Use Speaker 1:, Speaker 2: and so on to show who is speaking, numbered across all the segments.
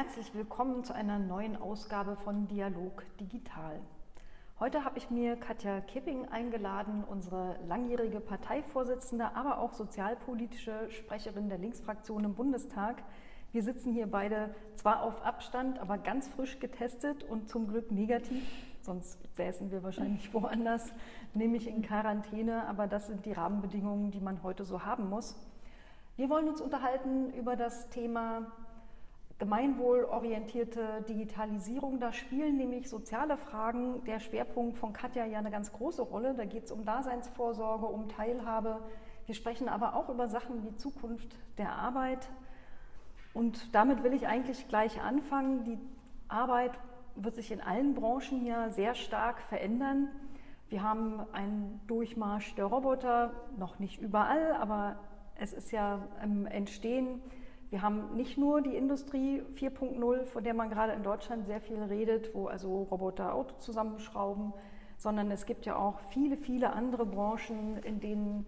Speaker 1: Herzlich willkommen zu einer neuen Ausgabe von Dialog Digital. Heute habe ich mir Katja Kipping eingeladen, unsere langjährige Parteivorsitzende, aber auch sozialpolitische Sprecherin der Linksfraktion im Bundestag. Wir sitzen hier beide zwar auf Abstand, aber ganz frisch getestet und zum Glück negativ. Sonst säßen wir wahrscheinlich woanders, nämlich in Quarantäne. Aber das sind die Rahmenbedingungen, die man heute so haben muss. Wir wollen uns unterhalten über das Thema gemeinwohlorientierte Digitalisierung. Da spielen nämlich soziale Fragen, der Schwerpunkt von Katja ja eine ganz große Rolle. Da geht es um Daseinsvorsorge, um Teilhabe. Wir sprechen aber auch über Sachen wie Zukunft der Arbeit. Und damit will ich eigentlich gleich anfangen. Die Arbeit wird sich in allen Branchen hier sehr stark verändern. Wir haben einen Durchmarsch der Roboter, noch nicht überall, aber es ist ja im Entstehen. Wir haben nicht nur die Industrie 4.0, von der man gerade in Deutschland sehr viel redet, wo also Roboter Auto zusammenschrauben, sondern es gibt ja auch viele, viele andere Branchen, in denen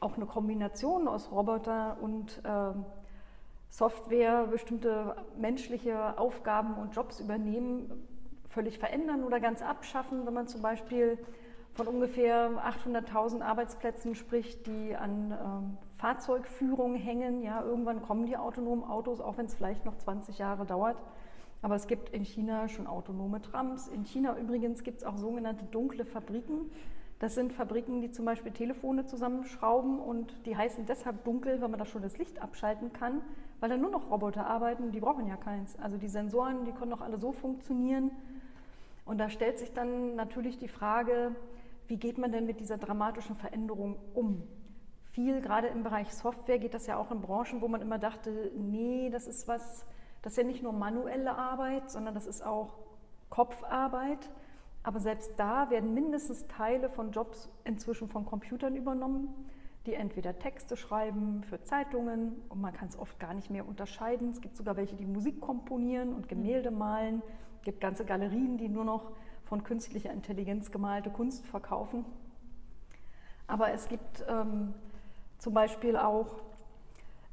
Speaker 1: auch eine Kombination aus Roboter und äh, Software bestimmte menschliche Aufgaben und Jobs übernehmen, völlig verändern oder ganz abschaffen, wenn man zum Beispiel von ungefähr 800.000 Arbeitsplätzen spricht, die an ähm, Fahrzeugführung hängen. Ja, irgendwann kommen die autonomen Autos, auch wenn es vielleicht noch 20 Jahre dauert. Aber es gibt in China schon autonome Trams. In China übrigens gibt es auch sogenannte dunkle Fabriken. Das sind Fabriken, die zum Beispiel Telefone zusammenschrauben und die heißen deshalb dunkel, weil man da schon das Licht abschalten kann, weil da nur noch Roboter arbeiten, die brauchen ja keins. Also die Sensoren, die können doch alle so funktionieren. Und da stellt sich dann natürlich die Frage, wie geht man denn mit dieser dramatischen Veränderung um? Viel, gerade im Bereich Software, geht das ja auch in Branchen, wo man immer dachte, nee, das ist was, das ist ja nicht nur manuelle Arbeit, sondern das ist auch Kopfarbeit. Aber selbst da werden mindestens Teile von Jobs inzwischen von Computern übernommen, die entweder Texte schreiben für Zeitungen und man kann es oft gar nicht mehr unterscheiden. Es gibt sogar welche, die Musik komponieren und Gemälde malen. Es gibt ganze Galerien, die nur noch von künstlicher Intelligenz gemalte Kunst verkaufen. Aber es gibt ähm, zum Beispiel auch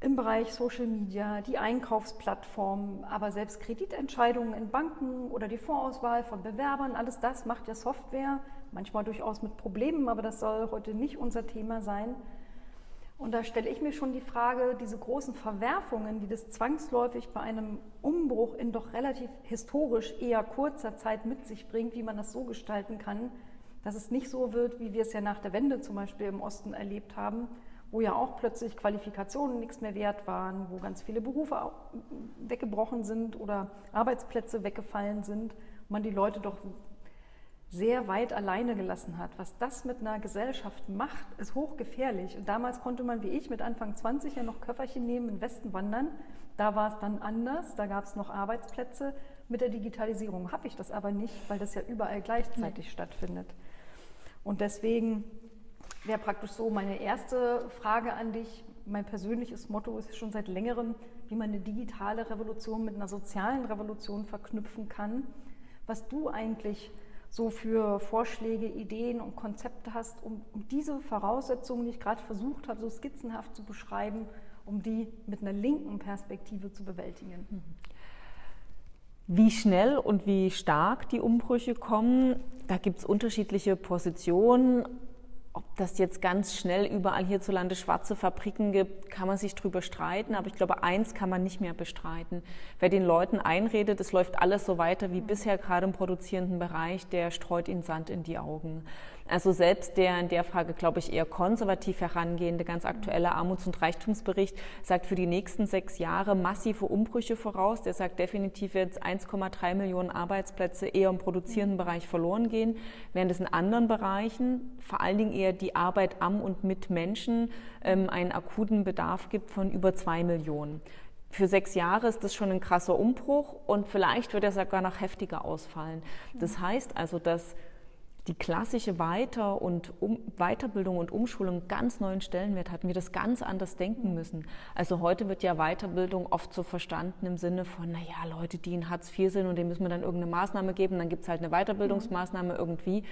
Speaker 1: im Bereich Social Media, die Einkaufsplattformen, aber selbst Kreditentscheidungen in Banken oder die Vorauswahl von Bewerbern, alles das macht ja Software, manchmal durchaus mit Problemen, aber das soll heute nicht unser Thema sein. Und da stelle ich mir schon die Frage, diese großen Verwerfungen, die das zwangsläufig bei einem Umbruch in doch relativ historisch eher kurzer Zeit mit sich bringt, wie man das so gestalten kann, dass es nicht so wird, wie wir es ja nach der Wende zum Beispiel im Osten erlebt haben, wo ja auch plötzlich Qualifikationen nichts mehr wert waren, wo ganz viele Berufe weggebrochen sind oder Arbeitsplätze weggefallen sind, man die Leute doch sehr weit alleine gelassen hat. Was das mit einer Gesellschaft macht, ist hochgefährlich. Und damals konnte man wie ich mit Anfang 20 ja noch Köfferchen nehmen, in den Westen wandern. Da war es dann anders, da gab es noch Arbeitsplätze. Mit der Digitalisierung habe ich das aber nicht, weil das ja überall gleichzeitig nee. stattfindet. Und deswegen wäre praktisch so meine erste Frage an dich. Mein persönliches Motto ist schon seit längerem, wie man eine digitale Revolution mit einer sozialen Revolution verknüpfen kann. Was du eigentlich so für Vorschläge, Ideen und Konzepte hast, um, um diese Voraussetzungen, die ich gerade versucht habe, so skizzenhaft zu beschreiben, um die mit einer linken Perspektive zu bewältigen. Mhm.
Speaker 2: Wie schnell und wie stark die Umbrüche kommen, da gibt es unterschiedliche Positionen. Ob das jetzt ganz schnell überall hierzulande schwarze Fabriken gibt, kann man sich drüber streiten. Aber ich glaube, eins kann man nicht mehr bestreiten. Wer den Leuten einredet, es läuft alles so weiter wie bisher, gerade im produzierenden Bereich, der streut ihnen Sand in die Augen. Also selbst der in der Frage, glaube ich, eher konservativ herangehende, ganz aktuelle Armuts- und Reichtumsbericht sagt für die nächsten sechs Jahre massive Umbrüche voraus. Der sagt definitiv jetzt 1,3 Millionen Arbeitsplätze eher im produzierenden Bereich verloren gehen, während es in anderen Bereichen, vor allen Dingen eher die Arbeit am und mit Menschen, ähm, einen akuten Bedarf gibt von über zwei Millionen für sechs Jahre ist das schon ein krasser Umbruch und vielleicht wird er sogar noch heftiger ausfallen. Das heißt also, dass die klassische Weiter- und um Weiterbildung und Umschulung ganz neuen Stellenwert hatten, wir das ganz anders denken müssen. Also heute wird ja Weiterbildung oft so verstanden im Sinne von, naja, Leute, die in Hartz IV sind und denen müssen wir dann irgendeine Maßnahme geben, dann gibt es halt eine Weiterbildungsmaßnahme irgendwie.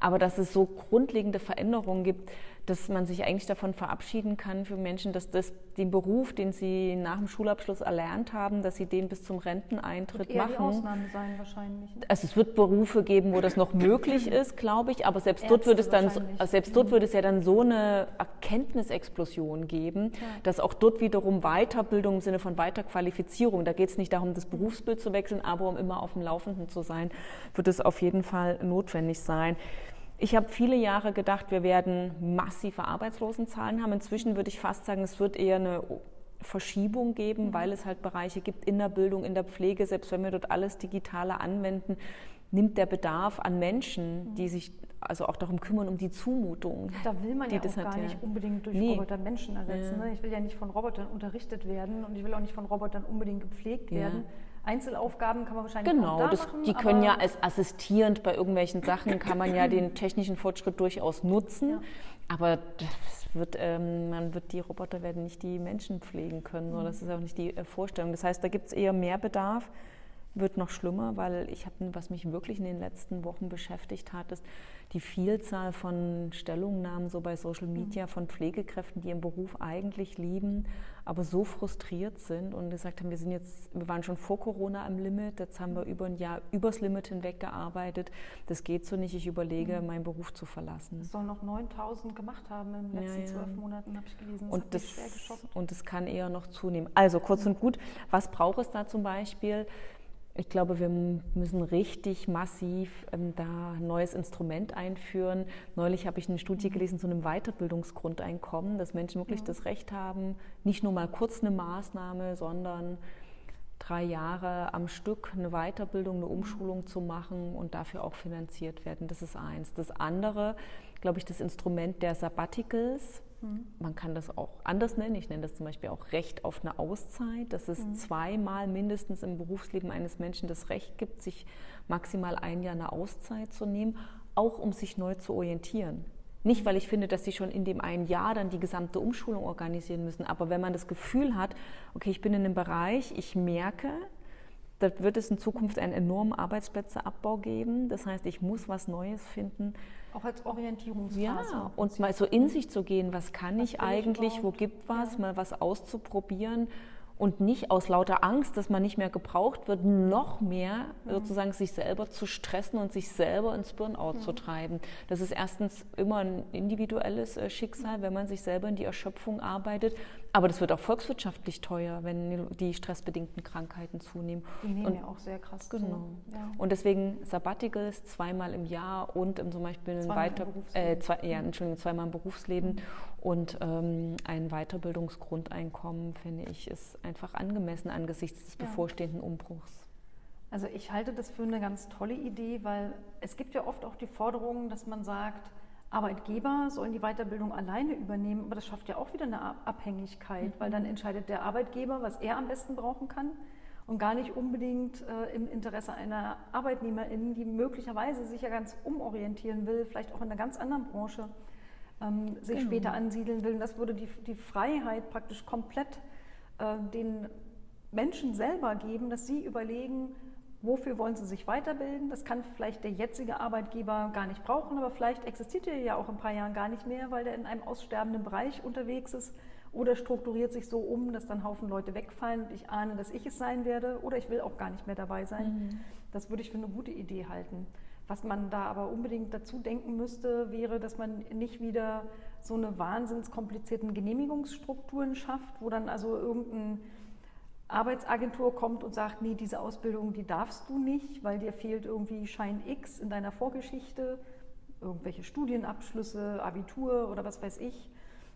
Speaker 2: Aber dass es so grundlegende Veränderungen gibt, dass man sich eigentlich davon verabschieden kann für Menschen, dass das den Beruf, den sie nach dem Schulabschluss erlernt haben, dass sie den bis zum Renteneintritt
Speaker 1: wird
Speaker 2: machen.
Speaker 1: Die Ausnahme sein wahrscheinlich.
Speaker 2: Also es wird Berufe geben, wo das noch möglich ist, glaube ich, aber selbst dort würde es dann selbst dort würde es ja dann so eine Erkenntnisexplosion geben, ja. dass auch dort wiederum Weiterbildung im Sinne von Weiterqualifizierung, da geht es nicht darum, das Berufsbild zu wechseln, aber um immer auf dem Laufenden zu sein, wird es auf jeden Fall notwendig sein. Ich habe viele Jahre gedacht, wir werden massive Arbeitslosenzahlen haben. Inzwischen würde ich fast sagen, es wird eher eine Verschiebung geben, mhm. weil es halt Bereiche gibt in der Bildung, in der Pflege, selbst wenn wir dort alles Digitale anwenden, nimmt der Bedarf an Menschen, die mhm. sich also auch darum kümmern, um die Zumutung.
Speaker 1: Da will man ja auch gar nicht unbedingt durch nee. Roboter Menschen ersetzen. Ja. Ne? Ich will ja nicht von Robotern unterrichtet werden und ich will auch nicht von Robotern unbedingt gepflegt ja. werden. Einzelaufgaben kann man wahrscheinlich
Speaker 2: genau,
Speaker 1: auch da
Speaker 2: das,
Speaker 1: machen.
Speaker 2: Die können ja als assistierend bei irgendwelchen Sachen, kann man ja den technischen Fortschritt durchaus nutzen. Aber wird, ähm, man wird die Roboter werden nicht die Menschen pflegen können. Mhm. Das ist auch nicht die äh, Vorstellung. Das heißt, da gibt es eher mehr Bedarf wird noch schlimmer, weil ich habe, was mich wirklich in den letzten Wochen beschäftigt hat, ist die Vielzahl von Stellungnahmen so bei Social Media mhm. von Pflegekräften, die ihren Beruf eigentlich lieben, aber so frustriert sind und gesagt haben, wir sind jetzt, wir waren schon vor Corona am Limit, jetzt haben wir mhm. über ein Jahr übers Limit hinweg gearbeitet. Das geht so nicht. Ich überlege, mhm. meinen Beruf zu verlassen.
Speaker 1: Es sollen noch 9000 gemacht haben in den letzten zwölf ja, ja. Monaten, habe ich gelesen.
Speaker 2: Das und das, und das kann eher noch zunehmen. Also kurz und gut, was braucht es da zum Beispiel? Ich glaube, wir müssen richtig massiv ähm, da ein neues Instrument einführen. Neulich habe ich eine Studie gelesen zu einem Weiterbildungsgrundeinkommen, dass Menschen wirklich ja. das Recht haben, nicht nur mal kurz eine Maßnahme, sondern drei Jahre am Stück eine Weiterbildung, eine Umschulung zu machen und dafür auch finanziert werden. Das ist eins. Das andere, glaube ich, das Instrument der Sabbaticals Mhm. Man kann das auch anders nennen. Ich nenne das zum Beispiel auch Recht auf eine Auszeit, dass es mhm. zweimal mindestens im Berufsleben eines Menschen das Recht gibt, sich maximal ein Jahr eine Auszeit zu nehmen, auch um sich neu zu orientieren. Nicht, weil ich finde, dass sie schon in dem einen Jahr dann die gesamte Umschulung organisieren müssen, aber wenn man das Gefühl hat, okay, ich bin in einem Bereich, ich merke, da wird es in Zukunft einen enormen Arbeitsplätzeabbau geben. Das heißt, ich muss was Neues finden.
Speaker 1: Auch als Orientierungsphase.
Speaker 2: Ja, und mal so in sich zu gehen, was kann was ich eigentlich, ich wo gibt was, ja. mal was auszuprobieren und nicht aus lauter Angst, dass man nicht mehr gebraucht wird, noch mehr mhm. sozusagen sich selber zu stressen und sich selber ins Burnout mhm. zu treiben. Das ist erstens immer ein individuelles äh, Schicksal, wenn man sich selber in die Erschöpfung arbeitet. Aber das wird auch volkswirtschaftlich teuer, wenn die stressbedingten Krankheiten zunehmen.
Speaker 1: Die nehmen und, ja auch sehr krass
Speaker 2: genau. zu. Ja. Und deswegen Sabbaticals zweimal im Jahr und zum Beispiel
Speaker 1: zweimal
Speaker 2: weiter, äh, zwei, ja, Entschuldigung, zweimal im Berufsleben mhm. Und ähm, ein Weiterbildungsgrundeinkommen, finde ich, ist einfach angemessen angesichts des ja. bevorstehenden Umbruchs.
Speaker 1: Also ich halte das für eine ganz tolle Idee, weil es gibt ja oft auch die Forderung, dass man sagt, Arbeitgeber sollen die Weiterbildung alleine übernehmen, aber das schafft ja auch wieder eine Abhängigkeit, weil dann mhm. entscheidet der Arbeitgeber, was er am besten brauchen kann und gar nicht unbedingt äh, im Interesse einer Arbeitnehmerin, die möglicherweise sich ja ganz umorientieren will, vielleicht auch in einer ganz anderen Branche ähm, sich genau. später ansiedeln will. Und das würde die, die Freiheit praktisch komplett äh, den Menschen selber geben, dass sie überlegen, Wofür wollen Sie sich weiterbilden? Das kann vielleicht der jetzige Arbeitgeber gar nicht brauchen, aber vielleicht existiert er ja auch in ein paar Jahren gar nicht mehr, weil der in einem aussterbenden Bereich unterwegs ist oder strukturiert sich so um, dass dann Haufen Leute wegfallen und ich ahne, dass ich es sein werde oder ich will auch gar nicht mehr dabei sein. Mhm. Das würde ich für eine gute Idee halten. Was man da aber unbedingt dazu denken müsste, wäre, dass man nicht wieder so eine wahnsinns komplizierten Genehmigungsstrukturen schafft, wo dann also irgendein Arbeitsagentur kommt und sagt, nee, diese Ausbildung, die darfst du nicht, weil dir fehlt irgendwie Schein X in deiner Vorgeschichte, irgendwelche Studienabschlüsse, Abitur oder was weiß ich,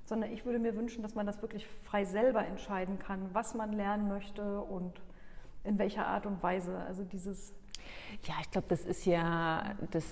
Speaker 1: sondern ich würde mir wünschen, dass man das wirklich frei selber entscheiden kann, was man lernen möchte und in welcher Art und Weise. Also dieses
Speaker 2: ja, ich glaube, das ist ja das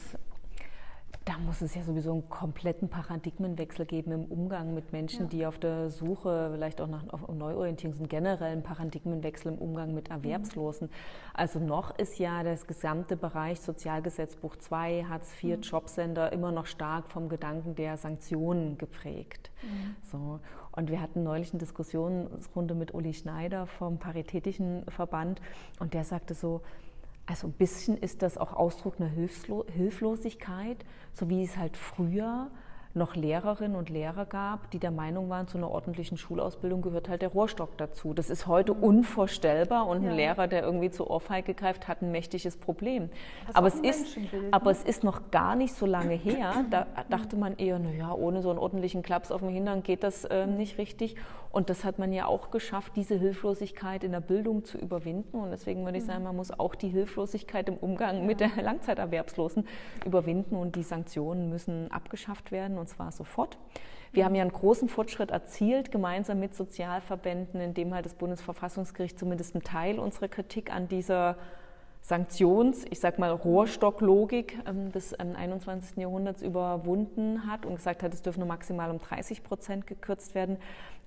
Speaker 2: da muss es ja sowieso einen kompletten Paradigmenwechsel geben im Umgang mit Menschen, ja. die auf der Suche vielleicht auch nach Neuorientierung sind, generell einen Paradigmenwechsel im Umgang mit Erwerbslosen. Mhm. Also noch ist ja das gesamte Bereich Sozialgesetzbuch 2, Hartz IV, mhm. Jobcenter immer noch stark vom Gedanken der Sanktionen geprägt. Mhm. So. Und wir hatten neulich eine Diskussionsrunde mit Uli Schneider vom Paritätischen Verband und der sagte so, also ein bisschen ist das auch Ausdruck einer Hilflo Hilflosigkeit, so wie es halt früher noch Lehrerinnen und Lehrer gab, die der Meinung waren, zu einer ordentlichen Schulausbildung gehört halt der Rohrstock dazu. Das ist heute mhm. unvorstellbar und ja. ein Lehrer, der irgendwie zur Ohrfeige greift, hat ein mächtiges Problem. Aber es, ist, aber ne? es ist noch gar nicht so lange her, da dachte man eher, naja, ohne so einen ordentlichen Klaps auf dem Hintern geht das äh, nicht richtig. Und das hat man ja auch geschafft, diese Hilflosigkeit in der Bildung zu überwinden. Und deswegen würde ich sagen, man muss auch die Hilflosigkeit im Umgang mit der Langzeiterwerbslosen überwinden und die Sanktionen müssen abgeschafft werden und zwar sofort. Wir haben ja einen großen Fortschritt erzielt, gemeinsam mit Sozialverbänden, indem halt das Bundesverfassungsgericht zumindest einen Teil unserer Kritik an dieser Sanktions-, ich sag mal, Rohrstocklogik ähm, des 21. Ähm, Jahrhunderts überwunden hat und gesagt hat, es dürfen nur maximal um 30 Prozent gekürzt werden.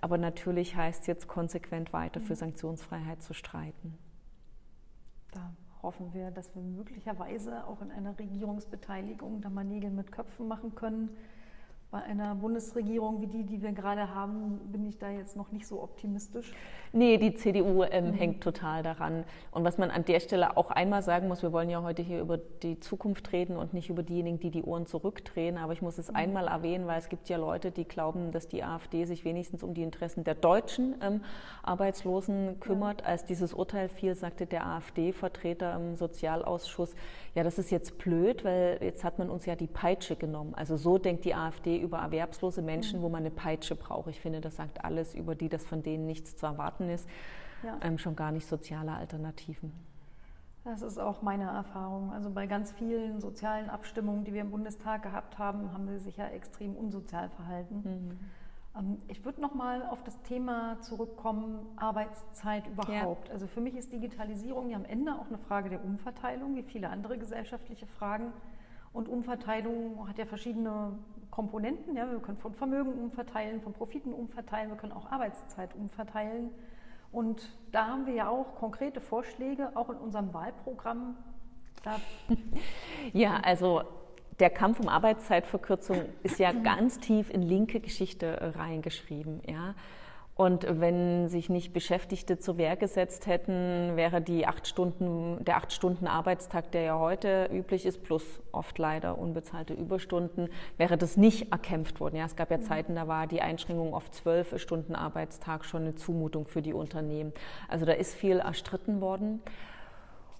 Speaker 2: Aber natürlich heißt es jetzt konsequent weiter für mhm. Sanktionsfreiheit zu streiten.
Speaker 1: Da hoffen wir, dass wir möglicherweise auch in einer Regierungsbeteiligung da mal Nägel mit Köpfen machen können bei einer Bundesregierung wie die, die wir gerade haben, bin ich da jetzt noch nicht so optimistisch.
Speaker 2: Nee, die CDU ähm, mhm. hängt total daran. Und was man an der Stelle auch einmal sagen muss, wir wollen ja heute hier über die Zukunft reden und nicht über diejenigen, die die Ohren zurückdrehen. Aber ich muss es mhm. einmal erwähnen, weil es gibt ja Leute, die glauben, dass die AfD sich wenigstens um die Interessen der deutschen ähm, Arbeitslosen kümmert. Ja. Als dieses Urteil fiel, sagte der AfD-Vertreter im Sozialausschuss, ja, das ist jetzt blöd, weil jetzt hat man uns ja die Peitsche genommen. Also so denkt die AfD über erwerbslose Menschen, mhm. wo man eine Peitsche braucht. Ich finde, das sagt alles über die, dass von denen nichts zu erwarten ist, ja. ähm, schon gar nicht soziale Alternativen.
Speaker 1: Das ist auch meine Erfahrung. Also bei ganz vielen sozialen Abstimmungen, die wir im Bundestag gehabt haben, haben sie sich ja extrem unsozial verhalten. Mhm. Ähm, ich würde noch mal auf das Thema zurückkommen, Arbeitszeit überhaupt. Ja. Also für mich ist Digitalisierung ja am Ende auch eine Frage der Umverteilung, wie viele andere gesellschaftliche Fragen. Und Umverteilung hat ja verschiedene Komponenten. Ja. Wir können von Vermögen umverteilen, von Profiten umverteilen, wir können auch Arbeitszeit umverteilen. Und da haben wir ja auch konkrete Vorschläge, auch in unserem Wahlprogramm.
Speaker 2: ja, also der Kampf um Arbeitszeitverkürzung ist ja ganz tief in linke Geschichte äh, reingeschrieben. Ja? Und wenn sich nicht Beschäftigte zur Wehr gesetzt hätten, wäre die acht Stunden, der acht Stunden Arbeitstag, der ja heute üblich ist, plus oft leider unbezahlte Überstunden, wäre das nicht erkämpft worden. Ja, es gab ja mhm. Zeiten, da war die Einschränkung auf zwölf Stunden Arbeitstag schon eine Zumutung für die Unternehmen. Also da ist viel erstritten worden.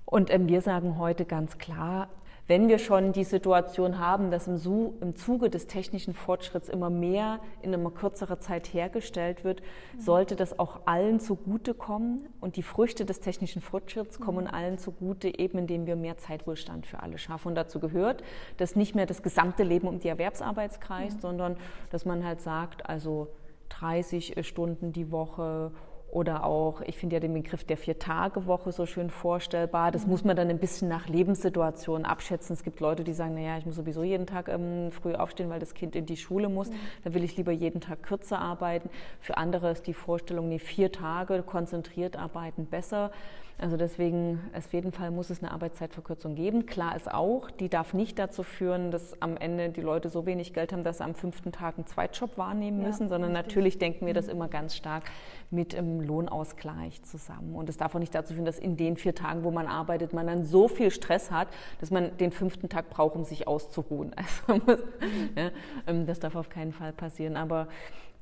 Speaker 2: Und ähm, wir sagen heute ganz klar, wenn wir schon die Situation haben, dass im, im Zuge des technischen Fortschritts immer mehr in einer kürzeren Zeit hergestellt wird, mhm. sollte das auch allen zugutekommen. Und die Früchte des technischen Fortschritts mhm. kommen allen zugute, eben indem wir mehr Zeitwohlstand für alle schaffen. Und dazu gehört, dass nicht mehr das gesamte Leben um die Erwerbsarbeit kreist, mhm. sondern dass man halt sagt, also 30 Stunden die Woche oder auch, ich finde ja den Begriff der Vier-Tage-Woche so schön vorstellbar. Das mhm. muss man dann ein bisschen nach Lebenssituation abschätzen. Es gibt Leute, die sagen, naja, ich muss sowieso jeden Tag ähm, früh aufstehen, weil das Kind in die Schule muss. Mhm. Da will ich lieber jeden Tag kürzer arbeiten. Für andere ist die Vorstellung, nee, vier Tage konzentriert arbeiten besser. Also deswegen, auf jeden Fall muss es eine Arbeitszeitverkürzung geben. Klar ist auch, die darf nicht dazu führen, dass am Ende die Leute so wenig Geld haben, dass sie am fünften Tag einen Zweitjob wahrnehmen ja, müssen, sondern richtig. natürlich denken wir das mhm. immer ganz stark mit dem Lohnauskleich zusammen. Und es darf auch nicht dazu führen, dass in den vier Tagen, wo man arbeitet, man dann so viel Stress hat, dass man den fünften Tag braucht, um sich auszuruhen. Also, mhm. ja, ähm, das darf auf keinen Fall passieren. Aber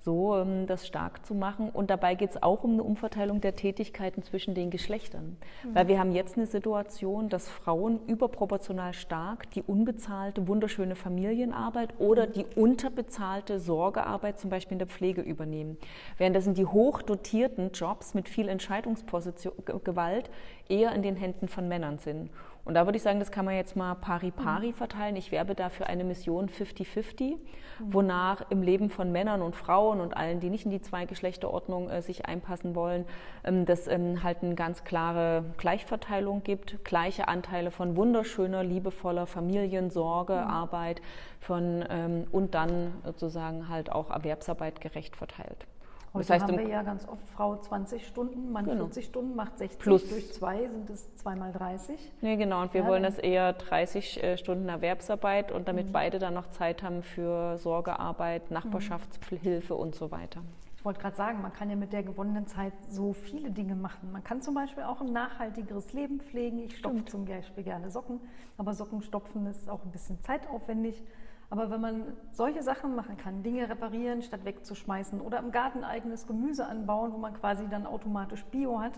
Speaker 2: so ähm, das stark zu machen. Und dabei geht es auch um eine Umverteilung der Tätigkeiten zwischen den Geschlechtern. Mhm. Weil wir haben jetzt eine Situation, dass Frauen überproportional stark die unbezahlte, wunderschöne Familienarbeit oder die unterbezahlte Sorgearbeit zum Beispiel in der Pflege übernehmen. Während das sind die hochdotierten Jobs mit viel Entscheidungsgewalt eher in den Händen von Männern sind. Und da würde ich sagen, das kann man jetzt mal pari-pari mhm. verteilen. Ich werbe dafür eine Mission 50-50, mhm. wonach im Leben von Männern und Frauen und allen, die nicht in die Zweigeschlechterordnung äh, sich einpassen wollen, ähm, dass ähm, halt eine ganz klare Gleichverteilung gibt, gleiche Anteile von wunderschöner, liebevoller Familiensorge, mhm. Arbeit von, ähm, und dann sozusagen halt auch Erwerbsarbeit gerecht verteilt.
Speaker 1: Heute das heißt, haben wir ja ganz oft Frau 20 Stunden, Mann genau. 40 Stunden, macht 60 Plus. durch zwei sind es zweimal 30.
Speaker 2: Nee, genau. Und wir ja, wollen das eher 30 äh, Stunden Erwerbsarbeit und damit mhm. beide dann noch Zeit haben für Sorgearbeit, Nachbarschaftshilfe mhm. und so weiter.
Speaker 1: Ich wollte gerade sagen, man kann ja mit der gewonnenen Zeit so viele Dinge machen. Man kann zum Beispiel auch ein nachhaltigeres Leben pflegen. Ich stopfe zum Beispiel gerne Socken, aber Sockenstopfen ist auch ein bisschen zeitaufwendig. Aber wenn man solche Sachen machen kann, Dinge reparieren statt wegzuschmeißen oder im Garten eigenes Gemüse anbauen, wo man quasi dann automatisch Bio hat,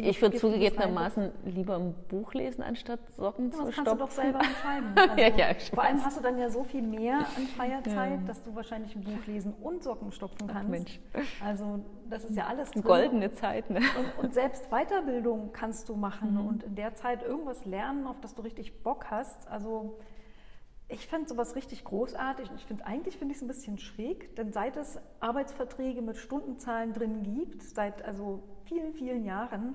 Speaker 2: ich würde zugegebenermaßen lieber ein Buch lesen, anstatt Socken ja, zu stopfen. Das
Speaker 1: kannst du doch selber entscheiden. Also ja, ja, vor allem hast du dann ja so viel mehr an freier Zeit, dass du wahrscheinlich ein Buch lesen und Socken stopfen kannst. Ach, Mensch. Also das ist ja alles
Speaker 2: drin. Goldene Zeit. Ne?
Speaker 1: Und, und, selbst Weiterbildung kannst du machen mhm. und in der Zeit irgendwas lernen, auf das du richtig Bock hast. Also ich fand sowas richtig großartig und ich finde eigentlich finde ich es ein bisschen schräg, denn seit es Arbeitsverträge mit Stundenzahlen drin gibt, seit also vielen, vielen Jahren,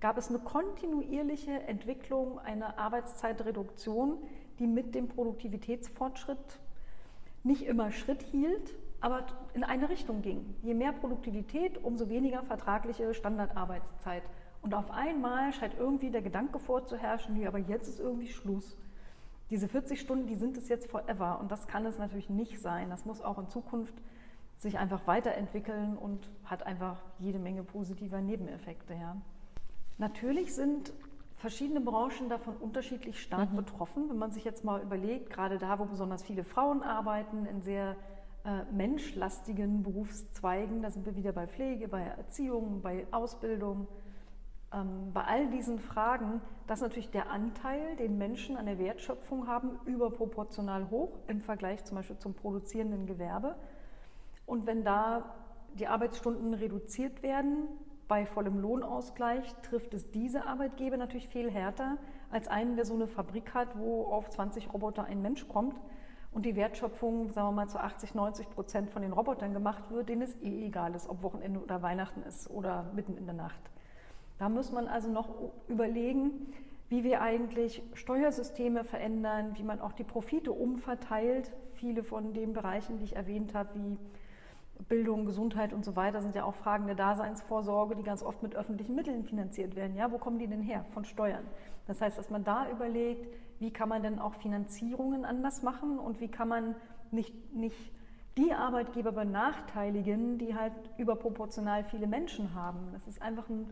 Speaker 1: gab es eine kontinuierliche Entwicklung einer Arbeitszeitreduktion, die mit dem Produktivitätsfortschritt nicht immer Schritt hielt, aber in eine Richtung ging. Je mehr Produktivität, umso weniger vertragliche Standardarbeitszeit. Und auf einmal scheint irgendwie der Gedanke vorzuherrschen, nee, aber jetzt ist irgendwie Schluss diese 40 Stunden, die sind es jetzt forever. Und das kann es natürlich nicht sein. Das muss auch in Zukunft sich einfach weiterentwickeln und hat einfach jede Menge positiver Nebeneffekte. Ja. Natürlich sind verschiedene Branchen davon unterschiedlich stark mhm. betroffen. Wenn man sich jetzt mal überlegt, gerade da, wo besonders viele Frauen arbeiten, in sehr äh, menschlastigen Berufszweigen, da sind wir wieder bei Pflege, bei Erziehung, bei Ausbildung, bei all diesen Fragen, dass natürlich der Anteil, den Menschen an der Wertschöpfung haben, überproportional hoch im Vergleich zum Beispiel zum produzierenden Gewerbe. Und wenn da die Arbeitsstunden reduziert werden, bei vollem Lohnausgleich trifft es diese Arbeitgeber natürlich viel härter als einen, der so eine Fabrik hat, wo auf 20 Roboter ein Mensch kommt und die Wertschöpfung, sagen wir mal, zu 80, 90 Prozent von den Robotern gemacht wird, denen es eh egal ist, ob Wochenende oder Weihnachten ist oder mitten in der Nacht. Da muss man also noch überlegen, wie wir eigentlich Steuersysteme verändern, wie man auch die Profite umverteilt. Viele von den Bereichen, die ich erwähnt habe, wie Bildung, Gesundheit und so weiter, sind ja auch Fragen der Daseinsvorsorge, die ganz oft mit öffentlichen Mitteln finanziert werden. Ja, wo kommen die denn her? Von Steuern. Das heißt, dass man da überlegt, wie kann man denn auch Finanzierungen anders machen und wie kann man nicht, nicht die Arbeitgeber benachteiligen, die halt überproportional viele Menschen haben. Das ist einfach ein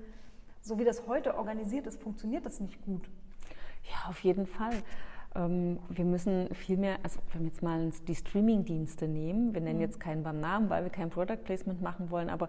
Speaker 1: so wie das heute organisiert ist, funktioniert das nicht gut.
Speaker 2: Ja, auf jeden Fall. Ähm, wir müssen viel mehr, also wenn wir jetzt mal die Streaming-Dienste nehmen, wir nennen mhm. jetzt keinen beim Namen, weil wir kein Product Placement machen wollen, aber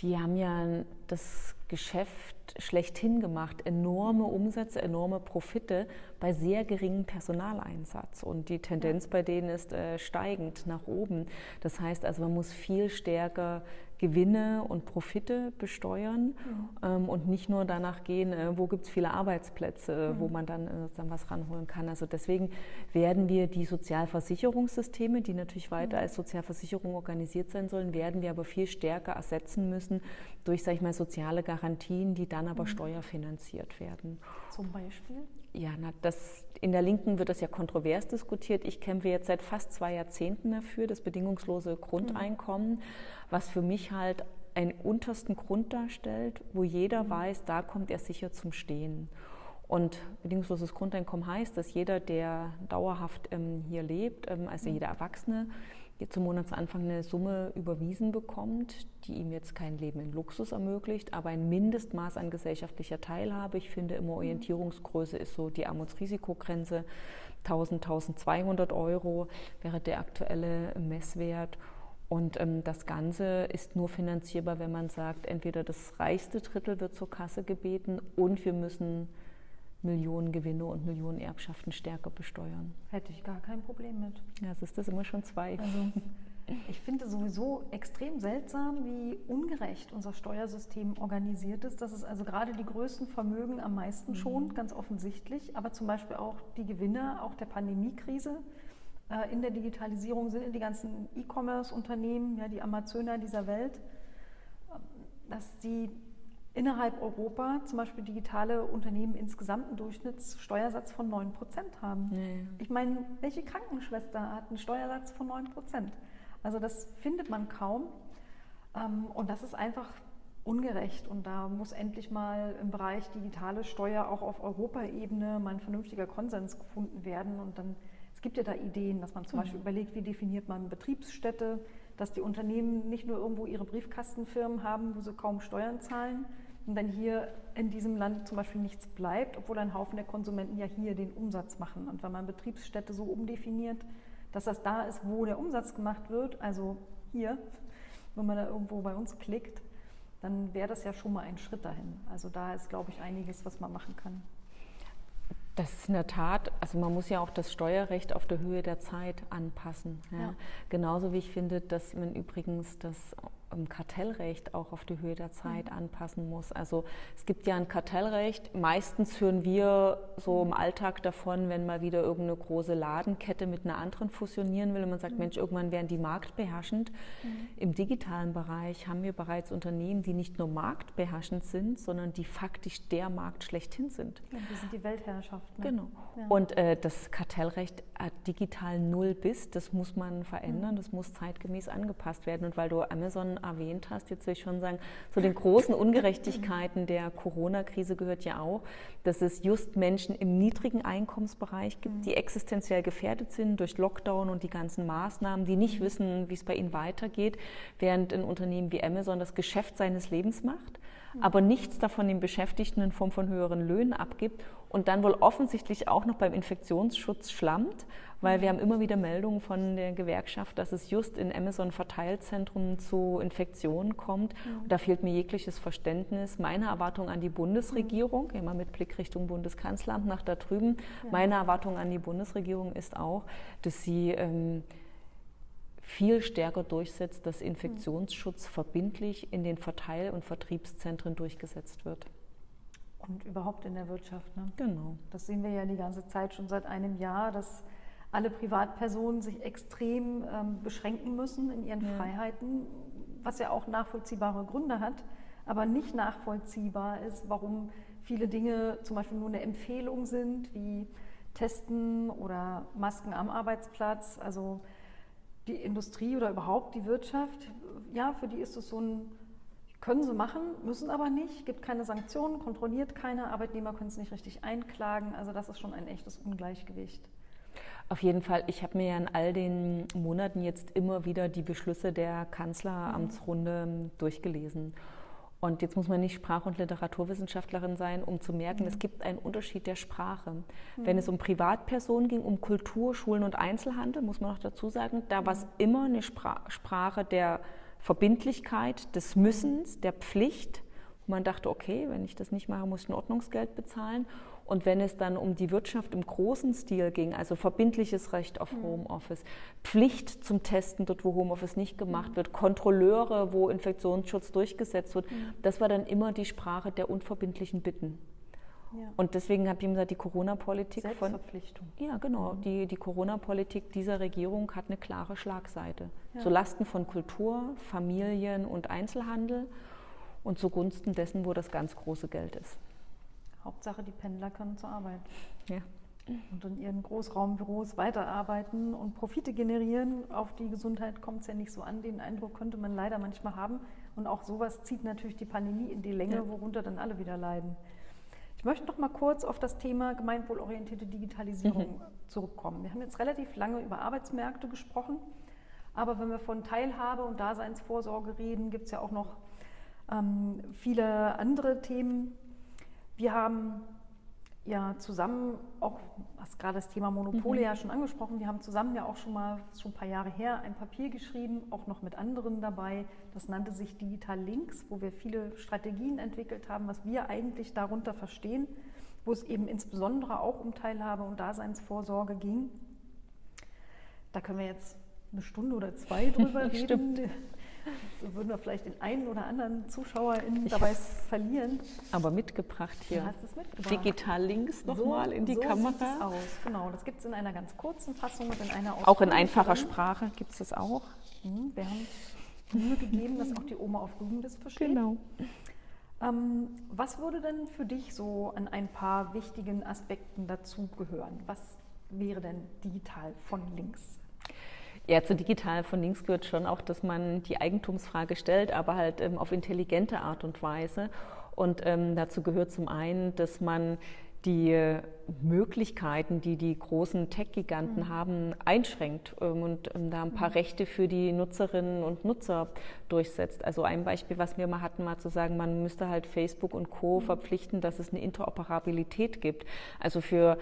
Speaker 2: die haben ja das Geschäft schlechthin gemacht, enorme Umsätze, enorme Profite bei sehr geringem Personaleinsatz. Und die Tendenz bei denen ist äh, steigend nach oben. Das heißt also, man muss viel stärker Gewinne und Profite besteuern mhm. ähm, und nicht nur danach gehen, äh, wo gibt es viele Arbeitsplätze, mhm. wo man dann, äh, dann was ranholen kann. Also deswegen werden wir die Sozialversicherungssysteme, die natürlich weiter mhm. als Sozialversicherung organisiert sein sollen, werden wir aber viel stärker ersetzen müssen durch, sage ich mal, soziale Garantien, die dann aber mhm. steuerfinanziert werden.
Speaker 1: Zum Beispiel?
Speaker 2: Ja, na, das, in der Linken wird das ja kontrovers diskutiert. Ich kämpfe jetzt seit fast zwei Jahrzehnten dafür, das bedingungslose Grundeinkommen, mhm. Was für mich halt einen untersten Grund darstellt, wo jeder mhm. weiß, da kommt er sicher zum Stehen. Und bedingungsloses Grundeinkommen heißt, dass jeder, der dauerhaft ähm, hier lebt, ähm, also mhm. jeder Erwachsene, zum Monatsanfang eine Summe überwiesen bekommt, die ihm jetzt kein Leben in Luxus ermöglicht, aber ein Mindestmaß an gesellschaftlicher Teilhabe. Ich finde immer Orientierungsgröße ist so die Armutsrisikogrenze. 1000, 1200 Euro wäre der aktuelle Messwert. Und ähm, das Ganze ist nur finanzierbar, wenn man sagt, entweder das reichste Drittel wird zur Kasse gebeten und wir müssen Millionen Gewinne und Millionen Erbschaften stärker besteuern.
Speaker 1: Hätte ich gar kein Problem mit.
Speaker 2: Ja, es ist das immer schon zwei.
Speaker 1: Also, ich finde sowieso extrem seltsam, wie ungerecht unser Steuersystem organisiert ist. Dass es also gerade die größten Vermögen am meisten mhm. schont, ganz offensichtlich, aber zum Beispiel auch die Gewinner, auch der Pandemiekrise. Äh, in der Digitalisierung sind die ganzen E-Commerce-Unternehmen, ja, die Amazoner dieser Welt, dass die innerhalb Europa zum Beispiel digitale Unternehmen insgesamt einen Durchschnittssteuersatz von 9% haben. Nee. Ich meine, welche Krankenschwester hat einen Steuersatz von 9%? Also das findet man kaum. Ähm, und das ist einfach ungerecht. Und da muss endlich mal im Bereich digitale Steuer auch auf Europaebene mal ein vernünftiger Konsens gefunden werden. Und dann, es gibt ja da Ideen, dass man zum mhm. Beispiel überlegt, wie definiert man Betriebsstätte, dass die Unternehmen nicht nur irgendwo ihre Briefkastenfirmen haben, wo sie kaum Steuern zahlen und dann hier in diesem Land zum Beispiel nichts bleibt, obwohl ein Haufen der Konsumenten ja hier den Umsatz machen. Und wenn man Betriebsstätte so umdefiniert, dass das da ist, wo der Umsatz gemacht wird, also hier, wenn man da irgendwo bei uns klickt, dann wäre das ja schon mal ein Schritt dahin. Also da ist, glaube ich, einiges, was man machen kann.
Speaker 2: Das ist in der Tat, also man muss ja auch das Steuerrecht auf der Höhe der Zeit anpassen. Ja. Ja. Genauso wie ich finde, dass man übrigens das Kartellrecht auch auf die Höhe der Zeit mhm. anpassen muss. Also es gibt ja ein Kartellrecht. Meistens hören wir so im Alltag davon, wenn mal wieder irgendeine große Ladenkette mit einer anderen fusionieren will und man sagt, mhm. Mensch, irgendwann werden die marktbeherrschend. Mhm. Im digitalen Bereich haben wir bereits Unternehmen, die nicht nur marktbeherrschend sind, sondern die faktisch der Markt schlechthin sind.
Speaker 1: Ja, die sind die Weltherrschaft.
Speaker 2: Ne? Genau. Ja. Und äh, das Kartellrecht hat digital null bis, das muss man verändern, mhm. das muss zeitgemäß angepasst werden. Und weil du Amazon erwähnt hast, jetzt will ich schon sagen, zu den großen Ungerechtigkeiten der Corona-Krise gehört ja auch, dass es just Menschen im niedrigen Einkommensbereich gibt, die existenziell gefährdet sind durch Lockdown und die ganzen Maßnahmen, die nicht wissen, wie es bei ihnen weitergeht, während ein Unternehmen wie Amazon das Geschäft seines Lebens macht aber nichts davon den Beschäftigten in Form von höheren Löhnen abgibt und dann wohl offensichtlich auch noch beim Infektionsschutz schlammt, weil wir haben immer wieder Meldungen von der Gewerkschaft, dass es just in Amazon-Verteilzentren zu Infektionen kommt. Mhm. Da fehlt mir jegliches Verständnis. Meine Erwartung an die Bundesregierung, mhm. immer mit Blick Richtung Bundeskanzleramt nach da drüben, ja. meine Erwartung an die Bundesregierung ist auch, dass sie ähm, viel stärker durchsetzt, dass Infektionsschutz verbindlich in den Verteil- und Vertriebszentren durchgesetzt wird.
Speaker 1: Und überhaupt in der Wirtschaft. Ne?
Speaker 2: Genau.
Speaker 1: Das sehen wir ja die ganze Zeit schon seit einem Jahr, dass alle Privatpersonen sich extrem ähm, beschränken müssen in ihren ja. Freiheiten, was ja auch nachvollziehbare Gründe hat, aber nicht nachvollziehbar ist, warum viele Dinge zum Beispiel nur eine Empfehlung sind, wie Testen oder Masken am Arbeitsplatz. Also die Industrie oder überhaupt die Wirtschaft, ja, für die ist es so ein, können sie machen, müssen aber nicht, gibt keine Sanktionen, kontrolliert keiner, Arbeitnehmer können es nicht richtig einklagen. Also das ist schon ein echtes Ungleichgewicht.
Speaker 2: Auf jeden Fall, ich habe mir ja in all den Monaten jetzt immer wieder die Beschlüsse der Kanzleramtsrunde durchgelesen. Und jetzt muss man nicht Sprach- und Literaturwissenschaftlerin sein, um zu merken, mhm. es gibt einen Unterschied der Sprache. Mhm. Wenn es um Privatpersonen ging, um Kultur, Schulen und Einzelhandel, muss man noch dazu sagen, da war es mhm. immer eine Sprache der Verbindlichkeit, des Müssens, der Pflicht. Und man dachte, okay, wenn ich das nicht mache, muss ich ein Ordnungsgeld bezahlen. Und wenn es dann um die Wirtschaft im großen Stil ging, also verbindliches Recht auf mhm. Homeoffice, Pflicht zum Testen dort, wo Homeoffice nicht gemacht mhm. wird, Kontrolleure, wo Infektionsschutz durchgesetzt wird, mhm. das war dann immer die Sprache der unverbindlichen Bitten. Ja. Und deswegen habe ich ihm gesagt, die Corona-Politik
Speaker 1: von.
Speaker 2: Ja, genau. Mhm. Die, die Corona-Politik dieser Regierung hat eine klare Schlagseite. Ja. Zulasten von Kultur, Familien und Einzelhandel und zugunsten dessen, wo das ganz große Geld ist.
Speaker 1: Hauptsache, die Pendler können zur Arbeit.
Speaker 2: Ja.
Speaker 1: Und in ihren Großraumbüros weiterarbeiten und Profite generieren. Auf die Gesundheit kommt es ja nicht so an. Den Eindruck könnte man leider manchmal haben. Und auch sowas zieht natürlich die Pandemie in die Länge, ja. worunter dann alle wieder leiden. Ich möchte noch mal kurz auf das Thema gemeinwohlorientierte Digitalisierung mhm. zurückkommen. Wir haben jetzt relativ lange über Arbeitsmärkte gesprochen, aber wenn wir von Teilhabe und Daseinsvorsorge reden, gibt es ja auch noch ähm, viele andere Themen, wir haben ja zusammen auch, hast gerade das Thema Monopole mhm. ja schon angesprochen, wir haben zusammen ja auch schon mal, schon ein paar Jahre her, ein Papier geschrieben, auch noch mit anderen dabei. Das nannte sich Digital Links, wo wir viele Strategien entwickelt haben, was wir eigentlich darunter verstehen, wo es eben insbesondere auch um Teilhabe und Daseinsvorsorge ging. Da können wir jetzt eine Stunde oder zwei drüber reden. So würden wir vielleicht den einen oder anderen ZuschauerInnen dabei verlieren.
Speaker 2: Aber mitgebracht hier.
Speaker 1: Du hast es mitgebracht.
Speaker 2: Digital links nochmal so, in die
Speaker 1: so
Speaker 2: Kamera.
Speaker 1: Sieht es aus. Genau, das gibt es in einer ganz kurzen Fassung und in einer
Speaker 2: Auch in einfacher Sprache gibt es das auch.
Speaker 1: Mhm, wir haben Mühe gegeben, dass auch die Oma auf Rügen das versteht.
Speaker 2: Genau.
Speaker 1: Ähm, was würde denn für dich so an ein paar wichtigen Aspekten dazugehören? Was wäre denn digital von links?
Speaker 2: Ja, zu digital von links gehört schon auch, dass man die Eigentumsfrage stellt, aber halt ähm, auf intelligente Art und Weise. Und ähm, dazu gehört zum einen, dass man die Möglichkeiten, die die großen Tech-Giganten mhm. haben, einschränkt ähm, und ähm, da ein paar mhm. Rechte für die Nutzerinnen und Nutzer durchsetzt. Also ein Beispiel, was wir mal hatten, mal zu sagen, man müsste halt Facebook und Co. Mhm. verpflichten, dass es eine Interoperabilität gibt. Also für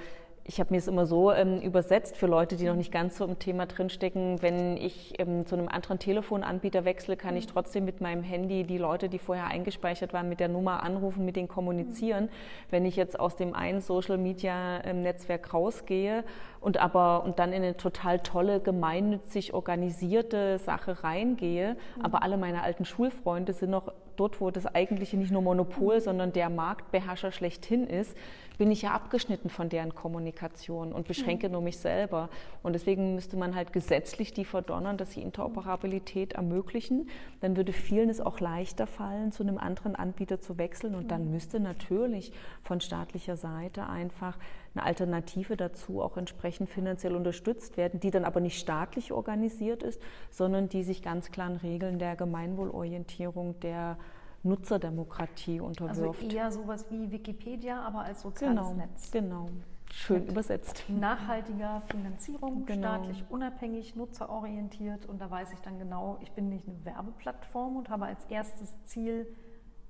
Speaker 2: ich habe mir es immer so ähm, übersetzt für Leute, die noch nicht ganz so im Thema drinstecken. Wenn ich ähm, zu einem anderen Telefonanbieter wechsle, kann ich mhm. trotzdem mit meinem Handy die Leute, die vorher eingespeichert waren, mit der Nummer anrufen, mit denen kommunizieren. Mhm. Wenn ich jetzt aus dem einen Social Media Netzwerk rausgehe und aber und dann in eine total tolle, gemeinnützig organisierte Sache reingehe, mhm. aber alle meine alten Schulfreunde sind noch dort, wo das eigentliche nicht nur Monopol, mhm. sondern der Marktbeherrscher schlechthin ist, bin ich ja abgeschnitten von deren Kommunikation und beschränke mhm. nur mich selber. Und deswegen müsste man halt gesetzlich die verdonnern, dass sie Interoperabilität ermöglichen. Dann würde vielen es auch leichter fallen, zu einem anderen Anbieter zu wechseln. Und dann mhm. müsste natürlich von staatlicher Seite einfach eine Alternative dazu auch entsprechend finanziell unterstützt werden, die dann aber nicht staatlich organisiert ist, sondern die sich ganz klaren Regeln der Gemeinwohlorientierung, der Nutzerdemokratie unterwirft.
Speaker 1: Also eher sowas wie Wikipedia, aber als soziales
Speaker 2: genau,
Speaker 1: Netz.
Speaker 2: Genau, schön Mit übersetzt.
Speaker 1: Nachhaltiger Finanzierung, genau. staatlich unabhängig, nutzerorientiert und da weiß ich dann genau, ich bin nicht eine Werbeplattform und habe als erstes Ziel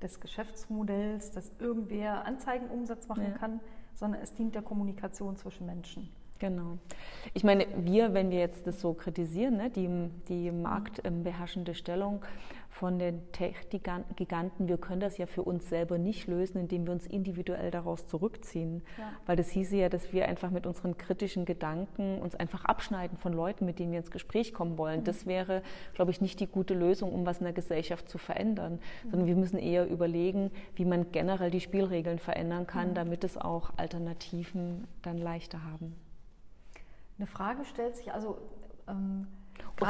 Speaker 1: des Geschäftsmodells, dass irgendwer Anzeigenumsatz machen ja. kann, sondern es dient der Kommunikation zwischen Menschen.
Speaker 2: Genau. Ich meine, wir, wenn wir jetzt das so kritisieren, ne, die, die marktbeherrschende Stellung von den Tech-Giganten, wir können das ja für uns selber nicht lösen, indem wir uns individuell daraus zurückziehen. Ja. Weil das hieße ja, dass wir einfach mit unseren kritischen Gedanken uns einfach abschneiden von Leuten, mit denen wir ins Gespräch kommen wollen. Mhm. Das wäre, glaube ich, nicht die gute Lösung, um was in der Gesellschaft zu verändern, mhm. sondern wir müssen eher überlegen, wie man generell die Spielregeln verändern kann, mhm. damit es auch Alternativen dann leichter haben.
Speaker 1: Eine Frage stellt sich also.
Speaker 2: Ähm,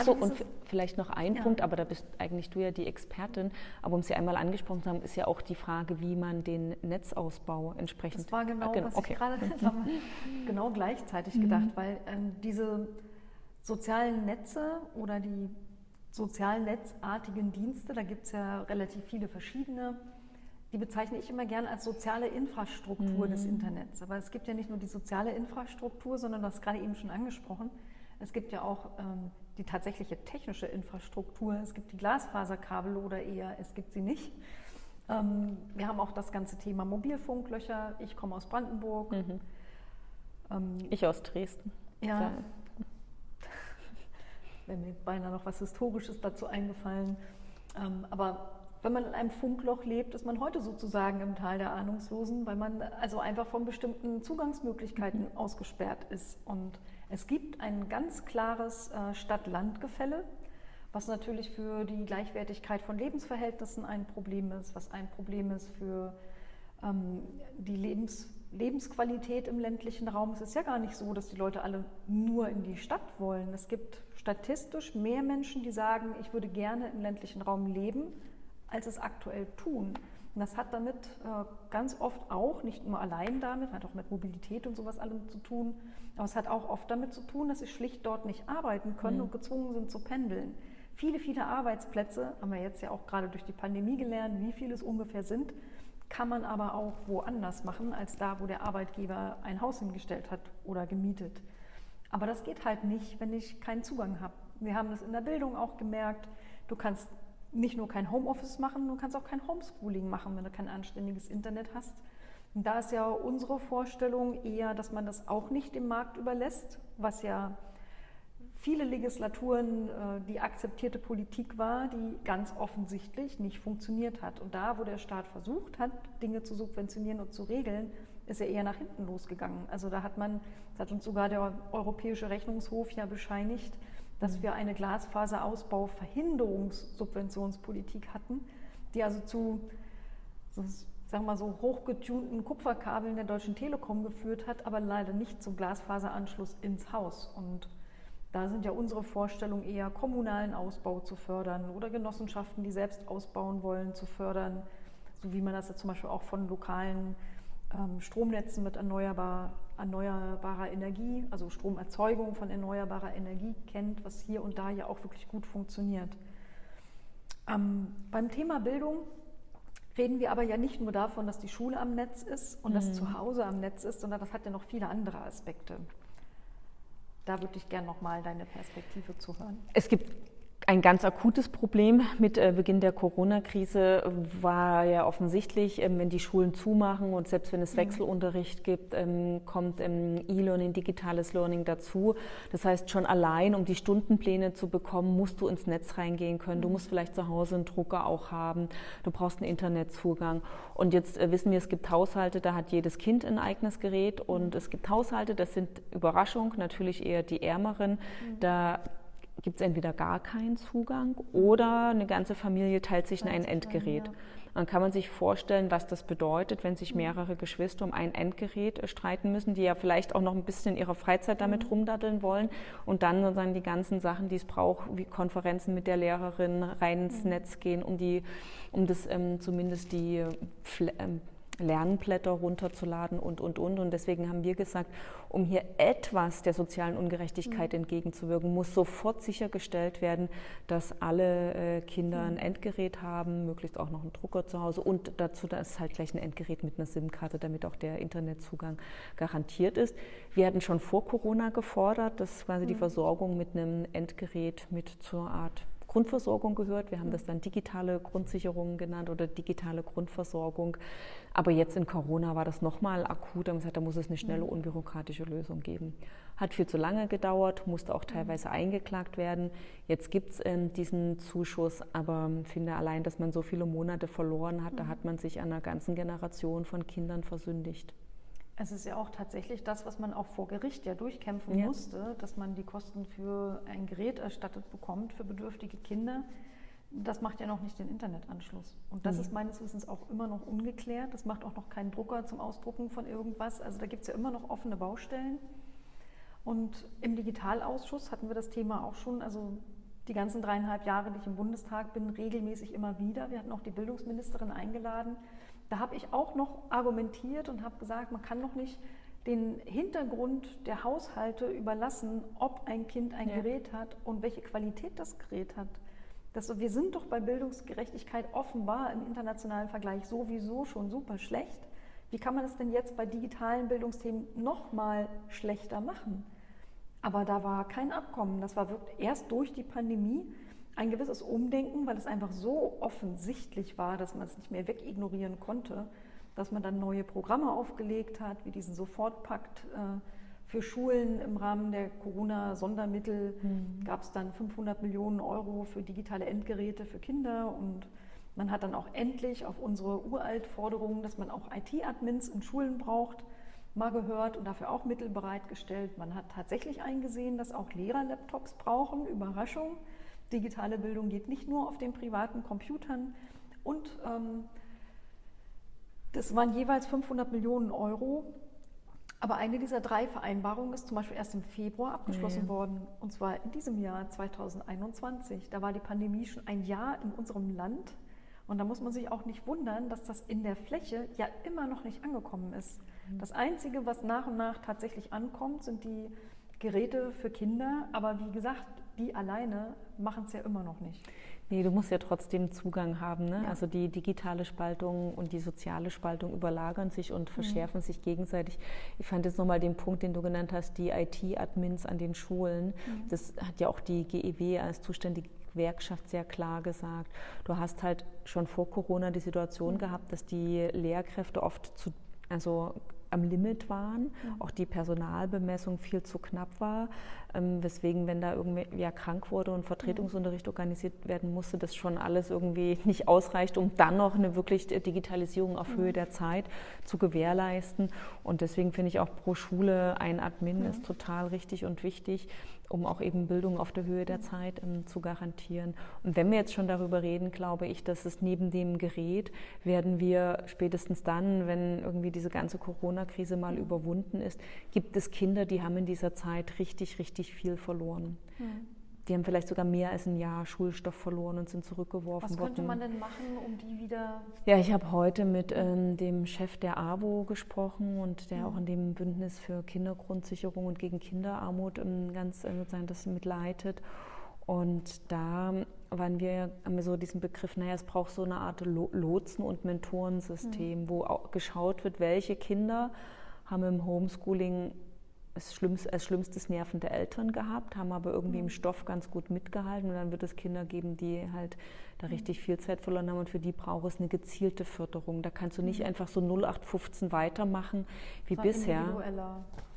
Speaker 2: so, und vielleicht noch ein ja. Punkt, aber da bist eigentlich du ja die Expertin. Aber um Sie einmal angesprochen zu haben, ist ja auch die Frage, wie man den Netzausbau entsprechend.
Speaker 1: Das war genau, genau was okay. ich gerade genau gleichzeitig mhm. gedacht, weil ähm, diese sozialen Netze oder die sozialen netzartigen Dienste, da gibt es ja relativ viele verschiedene die bezeichne ich immer gerne als soziale Infrastruktur mhm. des Internets. Aber es gibt ja nicht nur die soziale Infrastruktur, sondern das gerade eben schon angesprochen. Es gibt ja auch ähm, die tatsächliche technische Infrastruktur. Es gibt die Glasfaserkabel oder eher es gibt sie nicht. Ähm, wir haben auch das ganze Thema Mobilfunklöcher. Ich komme aus Brandenburg. Mhm.
Speaker 2: Ähm, ich aus Dresden.
Speaker 1: Ja. ja. Wäre mir beinahe noch was Historisches dazu eingefallen. Ähm, aber wenn man in einem Funkloch lebt, ist man heute sozusagen im Tal der Ahnungslosen, weil man also einfach von bestimmten Zugangsmöglichkeiten mhm. ausgesperrt ist. Und es gibt ein ganz klares äh, Stadt-Land-Gefälle, was natürlich für die Gleichwertigkeit von Lebensverhältnissen ein Problem ist, was ein Problem ist für ähm, die Lebens Lebensqualität im ländlichen Raum. Es ist ja gar nicht so, dass die Leute alle nur in die Stadt wollen. Es gibt statistisch mehr Menschen, die sagen, ich würde gerne im ländlichen Raum leben, als es aktuell tun. Und das hat damit äh, ganz oft auch, nicht nur allein damit, hat auch mit Mobilität und sowas allem zu tun, aber es hat auch oft damit zu tun, dass sie schlicht dort nicht arbeiten können mhm. und gezwungen sind zu pendeln. Viele, viele Arbeitsplätze, haben wir jetzt ja auch gerade durch die Pandemie gelernt, wie viele es ungefähr sind, kann man aber auch woanders machen, als da, wo der Arbeitgeber ein Haus hingestellt hat oder gemietet. Aber das geht halt nicht, wenn ich keinen Zugang habe. Wir haben das in der Bildung auch gemerkt. Du kannst nicht nur kein Homeoffice machen, du kannst auch kein Homeschooling machen, wenn du kein anständiges Internet hast. Und da ist ja unsere Vorstellung eher, dass man das auch nicht dem Markt überlässt, was ja viele Legislaturen äh, die akzeptierte Politik war, die ganz offensichtlich nicht funktioniert hat. Und da, wo der Staat versucht hat, Dinge zu subventionieren und zu regeln, ist er eher nach hinten losgegangen. Also da hat man, das hat uns sogar der Europäische Rechnungshof ja bescheinigt, dass mhm. wir eine Glasfaserausbau-Verhinderungssubventionspolitik hatten, die also zu, so, sagen wir mal so, hochgetunten Kupferkabeln der Deutschen Telekom geführt hat, aber leider nicht zum Glasfaseranschluss ins Haus. Und da sind ja unsere Vorstellungen eher, kommunalen Ausbau zu fördern oder Genossenschaften, die selbst ausbauen wollen, zu fördern, so wie man das ja zum Beispiel auch von lokalen ähm, Stromnetzen mit erneuerbar, erneuerbarer Energie, also Stromerzeugung von erneuerbarer Energie kennt, was hier und da ja auch wirklich gut funktioniert. Ähm, beim Thema Bildung reden wir aber ja nicht nur davon, dass die Schule am Netz ist und mhm. das Zuhause am Netz ist, sondern das hat ja noch viele andere Aspekte. Da würde ich gerne nochmal deine Perspektive zuhören.
Speaker 2: Es gibt ein ganz akutes Problem mit äh, Beginn der Corona-Krise war ja offensichtlich, ähm, wenn die Schulen zumachen und selbst wenn es mhm. Wechselunterricht gibt, ähm, kommt ähm, E-Learning, digitales Learning dazu. Das heißt, schon allein, um die Stundenpläne zu bekommen, musst du ins Netz reingehen können. Du mhm. musst vielleicht zu Hause einen Drucker auch haben. Du brauchst einen Internetzugang. Und jetzt äh, wissen wir, es gibt Haushalte, da hat jedes Kind ein eigenes Gerät. Und mhm. es gibt Haushalte, das sind Überraschung, natürlich eher die Ärmeren. Da gibt es entweder gar keinen Zugang oder eine ganze Familie teilt sich ein Endgerät. Dann kann man sich vorstellen, was das bedeutet, wenn sich mhm. mehrere Geschwister um ein Endgerät äh, streiten müssen, die ja vielleicht auch noch ein bisschen in ihrer Freizeit damit mhm. rumdaddeln wollen und dann sozusagen die ganzen Sachen, die es braucht, wie Konferenzen mit der Lehrerin rein ins mhm. Netz gehen, um die, um das ähm, zumindest die ähm, Lernblätter runterzuladen und, und, und. Und deswegen haben wir gesagt, um hier etwas der sozialen Ungerechtigkeit mhm. entgegenzuwirken, muss sofort sichergestellt werden, dass alle äh, Kinder ein mhm. Endgerät haben, möglichst auch noch einen Drucker zu Hause und dazu da ist halt gleich ein Endgerät mit einer SIM-Karte, damit auch der Internetzugang garantiert ist. Wir hatten schon vor Corona gefordert, dass quasi mhm. die Versorgung mit einem Endgerät mit zur Art Grundversorgung gehört. Wir haben das dann digitale Grundsicherung genannt oder digitale Grundversorgung. Aber jetzt in Corona war das nochmal akut. Da haben gesagt, da muss es eine schnelle, mhm. unbürokratische Lösung geben. Hat viel zu lange gedauert, musste auch teilweise eingeklagt werden. Jetzt gibt es ähm, diesen Zuschuss, aber ich finde allein, dass man so viele Monate verloren hat, da mhm. hat man sich einer ganzen Generation von Kindern versündigt.
Speaker 1: Es ist ja auch tatsächlich das, was man auch vor Gericht ja durchkämpfen ja. musste, dass man die Kosten für ein Gerät erstattet bekommt für bedürftige Kinder. Das macht ja noch nicht den Internetanschluss. Und das mhm. ist meines Wissens auch immer noch ungeklärt. Das macht auch noch keinen Drucker zum Ausdrucken von irgendwas. Also da gibt es ja immer noch offene Baustellen. Und im Digitalausschuss hatten wir das Thema auch schon, also die ganzen dreieinhalb Jahre, die ich im Bundestag bin, regelmäßig immer wieder. Wir hatten auch die Bildungsministerin eingeladen da habe ich auch noch argumentiert und habe gesagt, man kann noch nicht den Hintergrund der Haushalte überlassen, ob ein Kind ein ja. Gerät hat und welche Qualität das Gerät hat. Das, wir sind doch bei Bildungsgerechtigkeit offenbar im internationalen Vergleich sowieso schon super schlecht. Wie kann man es denn jetzt bei digitalen Bildungsthemen noch mal schlechter machen? Aber da war kein Abkommen. Das war wirklich erst durch die Pandemie ein gewisses Umdenken, weil es einfach so offensichtlich war, dass man es nicht mehr wegignorieren konnte, dass man dann neue Programme aufgelegt hat, wie diesen Sofortpakt äh, für Schulen im Rahmen der Corona-Sondermittel mhm. gab es dann 500 Millionen Euro für digitale Endgeräte für Kinder und man hat dann auch endlich auf unsere Uralt-Forderungen, dass man auch IT-Admins in Schulen braucht, mal gehört und dafür auch Mittel bereitgestellt. Man hat tatsächlich eingesehen, dass auch Lehrer Laptops brauchen. Überraschung. Digitale Bildung geht nicht nur auf den privaten Computern und ähm, das waren jeweils 500 Millionen Euro. Aber eine dieser drei Vereinbarungen ist zum Beispiel erst im Februar abgeschlossen nee. worden, und zwar in diesem Jahr 2021. Da war die Pandemie schon ein Jahr in unserem Land. Und da muss man sich auch nicht wundern, dass das in der Fläche ja immer noch nicht angekommen ist. Mhm. Das Einzige, was nach und nach tatsächlich ankommt, sind die Geräte für Kinder. Aber wie gesagt, die alleine machen es ja immer noch nicht.
Speaker 2: Nee, du musst ja trotzdem Zugang haben. Ne? Ja. Also die digitale Spaltung und die soziale Spaltung überlagern sich und mhm. verschärfen mhm. sich gegenseitig. Ich fand jetzt nochmal den Punkt, den du genannt hast, die IT-Admins an den Schulen. Mhm. Das hat ja auch die GEW als zuständige Gewerkschaft sehr klar gesagt. Du hast halt schon vor Corona die Situation mhm. gehabt, dass die Lehrkräfte oft zu, also am Limit waren, mhm. auch die Personalbemessung viel zu knapp war, ähm, weswegen, wenn da irgendwer krank wurde und Vertretungsunterricht mhm. organisiert werden musste, das schon alles irgendwie nicht ausreicht, um dann noch eine wirklich Digitalisierung auf Höhe mhm. der Zeit zu gewährleisten. Und deswegen finde ich auch pro Schule ein Admin ist total richtig und wichtig um auch eben Bildung auf der Höhe der Zeit ähm, zu garantieren. Und wenn wir jetzt schon darüber reden, glaube ich, dass es neben dem Gerät werden wir spätestens dann, wenn irgendwie diese ganze Corona-Krise mal überwunden ist, gibt es Kinder, die haben in dieser Zeit richtig, richtig viel verloren. Mhm. Die haben vielleicht sogar mehr als ein Jahr Schulstoff verloren und sind zurückgeworfen worden.
Speaker 1: Was könnte man denn machen, um die wieder...
Speaker 2: Ja, ich habe heute mit ähm, dem Chef der AWO gesprochen und der mhm. auch in dem Bündnis für Kindergrundsicherung und gegen Kinderarmut ähm, ganz äh, sozusagen das mitleitet. Und da waren wir, haben wir so diesen Begriff, naja, es braucht so eine Art Lotsen- und Mentorensystem, mhm. wo auch geschaut wird, welche Kinder haben im Homeschooling als, schlimmst, als schlimmstes nervende Eltern gehabt, haben aber irgendwie im mhm. Stoff ganz gut mitgehalten. Und dann wird es Kinder geben, die halt da mhm. richtig viel Zeit verloren haben und für die braucht es eine gezielte Förderung. Da kannst du nicht mhm. einfach so 0815 weitermachen wie bisher.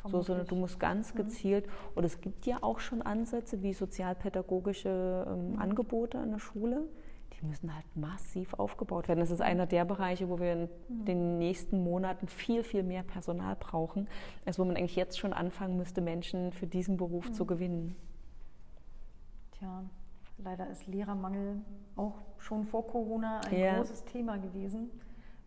Speaker 2: So, sondern du musst ganz gezielt, und es gibt ja auch schon Ansätze wie sozialpädagogische ähm, Angebote an der Schule die müssen halt massiv aufgebaut werden. Das ist einer der Bereiche, wo wir in mhm. den nächsten Monaten viel, viel mehr Personal brauchen, als wo man eigentlich jetzt schon anfangen müsste, Menschen für diesen Beruf mhm. zu gewinnen.
Speaker 1: Tja, leider ist Lehrermangel auch schon vor Corona ein ja. großes Thema gewesen.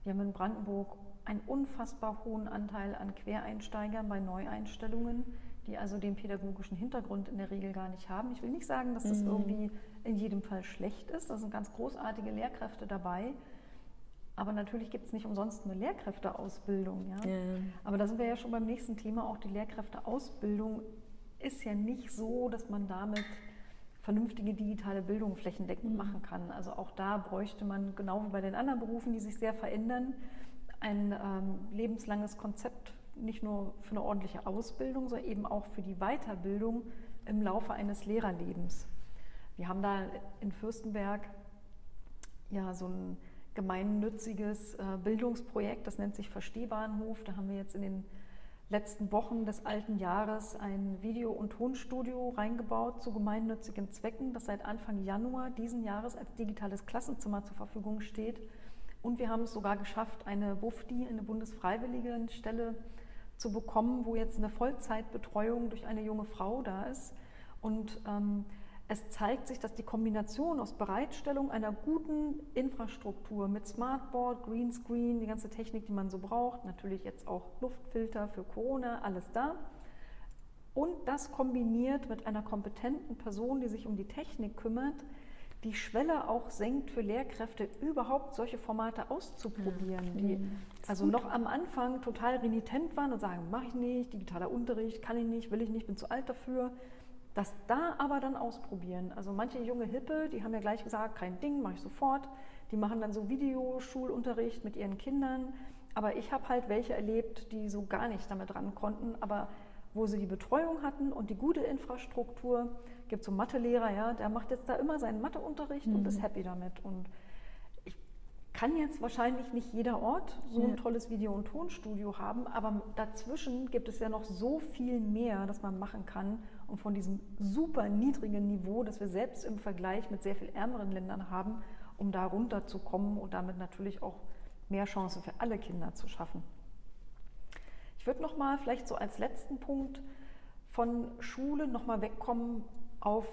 Speaker 1: Wir haben in Brandenburg einen unfassbar hohen Anteil an Quereinsteigern bei Neueinstellungen die also den pädagogischen Hintergrund in der Regel gar nicht haben. Ich will nicht sagen, dass das mhm. irgendwie in jedem Fall schlecht ist. Da sind ganz großartige Lehrkräfte dabei. Aber natürlich gibt es nicht umsonst eine Lehrkräfteausbildung. Ja? ja? Aber da sind wir ja schon beim nächsten Thema. Auch die Lehrkräfteausbildung ist ja nicht so, dass man damit vernünftige digitale Bildung flächendeckend mhm. machen kann. Also auch da bräuchte man, genau wie bei den anderen Berufen, die sich sehr verändern, ein ähm, lebenslanges Konzept nicht nur für eine ordentliche Ausbildung, sondern eben auch für die Weiterbildung im Laufe eines Lehrerlebens. Wir haben da in Fürstenberg ja so ein gemeinnütziges äh, Bildungsprojekt, das nennt sich Verstehbahnhof. Da haben wir jetzt in den letzten Wochen des alten Jahres ein Video- und Tonstudio reingebaut zu gemeinnützigen Zwecken, das seit Anfang Januar diesen Jahres als digitales Klassenzimmer zur Verfügung steht. Und wir haben es sogar geschafft, eine BUFDI, eine Bundesfreiwilligenstelle, zu bekommen, wo jetzt eine Vollzeitbetreuung durch eine junge Frau da ist. Und ähm, es zeigt sich, dass die Kombination aus Bereitstellung einer guten Infrastruktur mit Smartboard, Greenscreen, die ganze Technik, die man so braucht, natürlich jetzt auch Luftfilter für Corona, alles da. Und das kombiniert mit einer kompetenten Person, die sich um die Technik kümmert, die Schwelle auch senkt für Lehrkräfte, überhaupt solche Formate auszuprobieren, die also noch am Anfang total renitent waren und sagen, mache ich nicht, digitaler Unterricht, kann ich nicht, will ich nicht, bin zu alt dafür. Das da aber dann ausprobieren. Also manche junge Hippe, die haben ja gleich gesagt, kein Ding, mache ich sofort. Die machen dann so Videoschulunterricht mit ihren Kindern. Aber ich habe halt welche erlebt, die so gar nicht damit ran konnten, aber wo sie die Betreuung hatten und die gute Infrastruktur, gibt so Mathelehrer, ja, der macht jetzt da immer seinen Matheunterricht mhm. und ist happy damit. Und ich kann jetzt wahrscheinlich nicht jeder Ort so ein tolles Video- und Tonstudio haben, aber dazwischen gibt es ja noch so viel mehr, das man machen kann. Und von diesem super niedrigen Niveau, das wir selbst im Vergleich mit sehr viel ärmeren Ländern haben, um da runterzukommen und damit natürlich auch mehr Chancen für alle Kinder zu schaffen. Ich würde noch mal vielleicht so als letzten Punkt von Schule noch mal wegkommen auf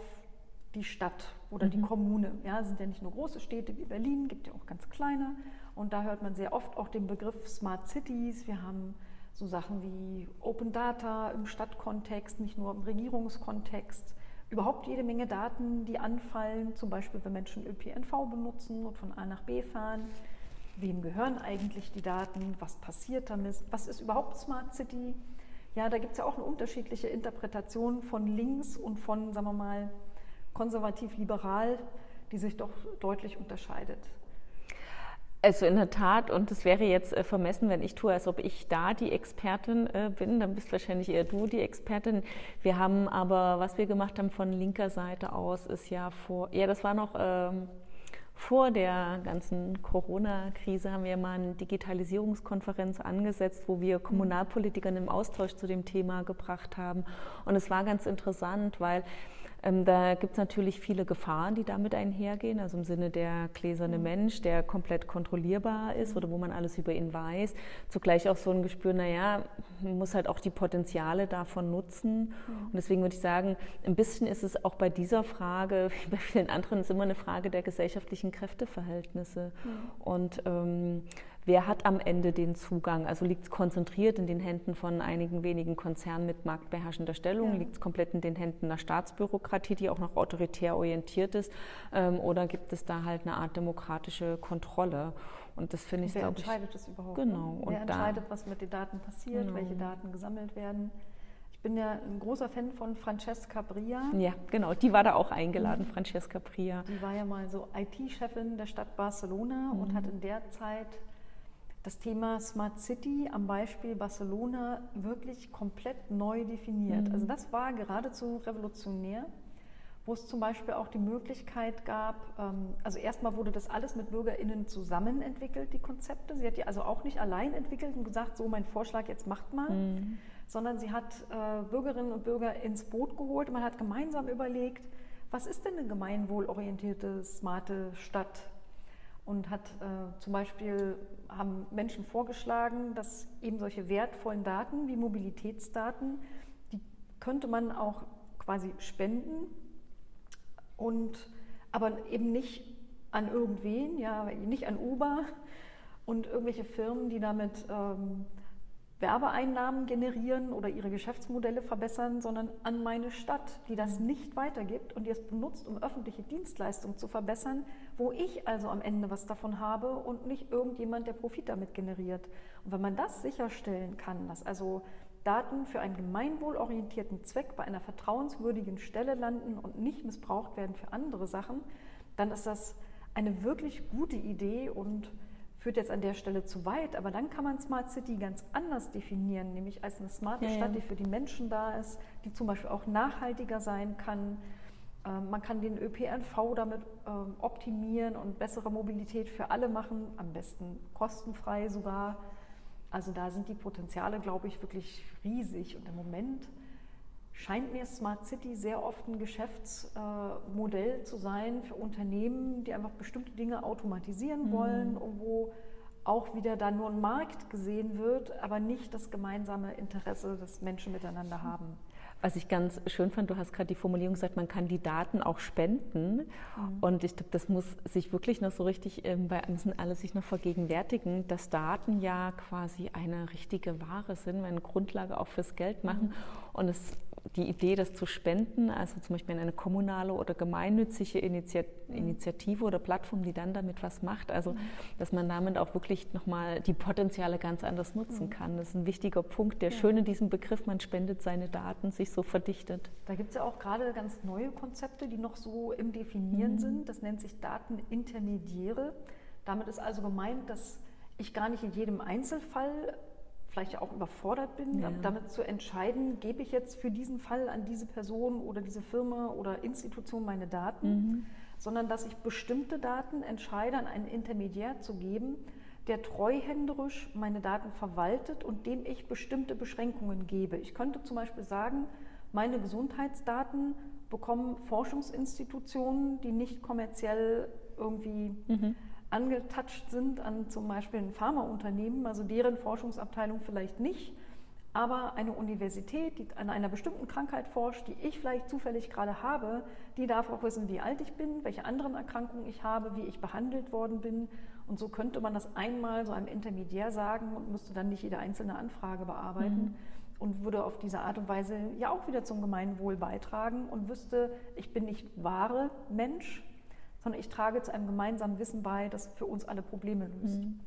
Speaker 1: die Stadt oder mhm. die Kommune. Ja, es sind ja nicht nur große Städte wie Berlin, gibt ja auch ganz kleine. Und da hört man sehr oft auch den Begriff Smart Cities. Wir haben so Sachen wie Open Data im Stadtkontext, nicht nur im Regierungskontext. Überhaupt jede Menge Daten, die anfallen, zum Beispiel wenn Menschen ÖPNV benutzen und von A nach B fahren. Wem gehören eigentlich die Daten? Was passiert damit? Was ist überhaupt Smart City? Ja, da gibt es ja auch eine unterschiedliche Interpretation von links und von, sagen wir mal, konservativ-liberal, die sich doch deutlich unterscheidet.
Speaker 2: Also in der Tat, und es wäre jetzt äh, vermessen, wenn ich tue, als ob ich da die Expertin äh, bin, dann bist wahrscheinlich eher du die Expertin. Wir haben aber, was wir gemacht haben von linker Seite aus, ist ja vor, ja, das war noch ähm, vor der ganzen Corona-Krise haben wir mal eine Digitalisierungskonferenz angesetzt, wo wir Kommunalpolitikern im Austausch zu dem Thema gebracht haben. Und es war ganz interessant, weil ähm, da gibt es natürlich viele Gefahren, die damit einhergehen, also im Sinne der gläserne mhm. Mensch, der komplett kontrollierbar ist oder wo man alles über ihn weiß. Zugleich auch so ein Gespür, naja, man muss halt auch die Potenziale davon nutzen. Und deswegen würde ich sagen, ein bisschen ist es auch bei dieser Frage, wie bei vielen anderen, ist immer eine Frage der gesellschaftlichen Kräfteverhältnisse. Und ähm, wer hat am Ende den Zugang? Also liegt es konzentriert in den Händen von einigen wenigen Konzernen mit marktbeherrschender Stellung? Ja. Liegt es komplett in den Händen einer Staatsbürokratie, die auch noch autoritär orientiert ist? Ähm, oder gibt es da halt eine Art demokratische Kontrolle? Und das finde ich,
Speaker 1: Wer entscheidet ich, das überhaupt?
Speaker 2: Genau.
Speaker 1: Wer und entscheidet, was mit den Daten passiert, genau. welche Daten gesammelt werden? Ich bin ja ein großer Fan von Francesca Bria.
Speaker 2: Ja, genau, die war da auch eingeladen, mhm. Francesca Bria.
Speaker 1: Die war ja mal so IT-Chefin der Stadt Barcelona mhm. und hat in der Zeit das Thema Smart City am Beispiel Barcelona wirklich komplett neu definiert. Mhm. Also das war geradezu revolutionär, wo es zum Beispiel auch die Möglichkeit gab, ähm, also erstmal wurde das alles mit BürgerInnen zusammen entwickelt, die Konzepte. Sie hat die also auch nicht allein entwickelt und gesagt, so mein Vorschlag, jetzt macht mal, mhm. sondern sie hat äh, Bürgerinnen und Bürger ins Boot geholt und man hat gemeinsam überlegt, was ist denn eine gemeinwohlorientierte, smarte Stadt? Und hat äh, zum Beispiel haben Menschen vorgeschlagen, dass eben solche wertvollen Daten wie Mobilitätsdaten, die könnte man auch quasi spenden und aber eben nicht an irgendwen, ja, nicht an Uber und irgendwelche Firmen, die damit ähm, Werbeeinnahmen generieren oder ihre Geschäftsmodelle verbessern, sondern an meine Stadt, die das nicht weitergibt und die es benutzt, um öffentliche Dienstleistungen zu verbessern, wo ich also am Ende was davon habe und nicht irgendjemand, der Profit damit generiert. Und wenn man das sicherstellen kann, dass also Daten für einen gemeinwohlorientierten Zweck bei einer vertrauenswürdigen Stelle landen und nicht missbraucht werden für andere Sachen, dann ist das eine wirklich gute Idee und führt jetzt an der Stelle zu weit, aber dann kann man Smart City ganz anders definieren, nämlich als eine smarte ja, Stadt, die für die Menschen da ist, die zum Beispiel auch nachhaltiger sein kann. Ähm, man kann den ÖPNV damit ähm, optimieren und bessere Mobilität für alle machen, am besten kostenfrei sogar. Also da sind die Potenziale, glaube ich, wirklich riesig. Und im Moment scheint mir Smart City sehr oft ein Geschäftsmodell zu sein für Unternehmen, die einfach bestimmte Dinge automatisieren mhm. wollen und wo auch wieder dann nur ein Markt gesehen wird, aber nicht das gemeinsame Interesse, das Menschen miteinander haben.
Speaker 2: Was ich ganz schön fand, du hast gerade die Formulierung gesagt, man kann die Daten auch spenden. Mhm. Und ich glaube, das muss sich wirklich noch so richtig, ähm, bei müssen alle sich noch vergegenwärtigen, dass Daten ja quasi eine richtige Ware sind, eine Grundlage auch fürs Geld machen. Mhm. Und es die Idee, das zu spenden, also zum Beispiel in eine kommunale oder gemeinnützige Initiative oder Plattform, die dann damit was macht, also dass man damit auch wirklich nochmal die Potenziale ganz anders nutzen mhm. kann. Das ist ein wichtiger Punkt, der ja. schön in diesem Begriff, man spendet seine Daten, sich so verdichtet.
Speaker 1: Da gibt es ja auch gerade ganz neue Konzepte, die noch so im Definieren mhm. sind. Das nennt sich Datenintermediäre. Damit ist also gemeint, dass ich gar nicht in jedem Einzelfall vielleicht auch überfordert bin, ja. damit zu entscheiden, gebe ich jetzt für diesen Fall an diese Person oder diese Firma oder Institution meine Daten, mhm. sondern dass ich bestimmte Daten entscheide, an einen Intermediär zu geben, der treuhänderisch meine Daten verwaltet und dem ich bestimmte Beschränkungen gebe. Ich könnte zum Beispiel sagen, meine Gesundheitsdaten bekommen Forschungsinstitutionen, die nicht kommerziell irgendwie mhm angetatscht sind an zum Beispiel ein Pharmaunternehmen, also deren Forschungsabteilung vielleicht nicht, aber eine Universität, die an einer bestimmten Krankheit forscht, die ich vielleicht zufällig gerade habe, die darf auch wissen, wie alt ich bin, welche anderen Erkrankungen ich habe, wie ich behandelt worden bin. Und so könnte man das einmal so einem Intermediär sagen und müsste dann nicht jede einzelne Anfrage bearbeiten. Mhm und würde auf diese Art und Weise ja auch wieder zum Gemeinwohl beitragen und wüsste, ich bin nicht wahre Mensch, sondern ich trage zu einem gemeinsamen Wissen bei, das für uns alle Probleme löst. Mhm.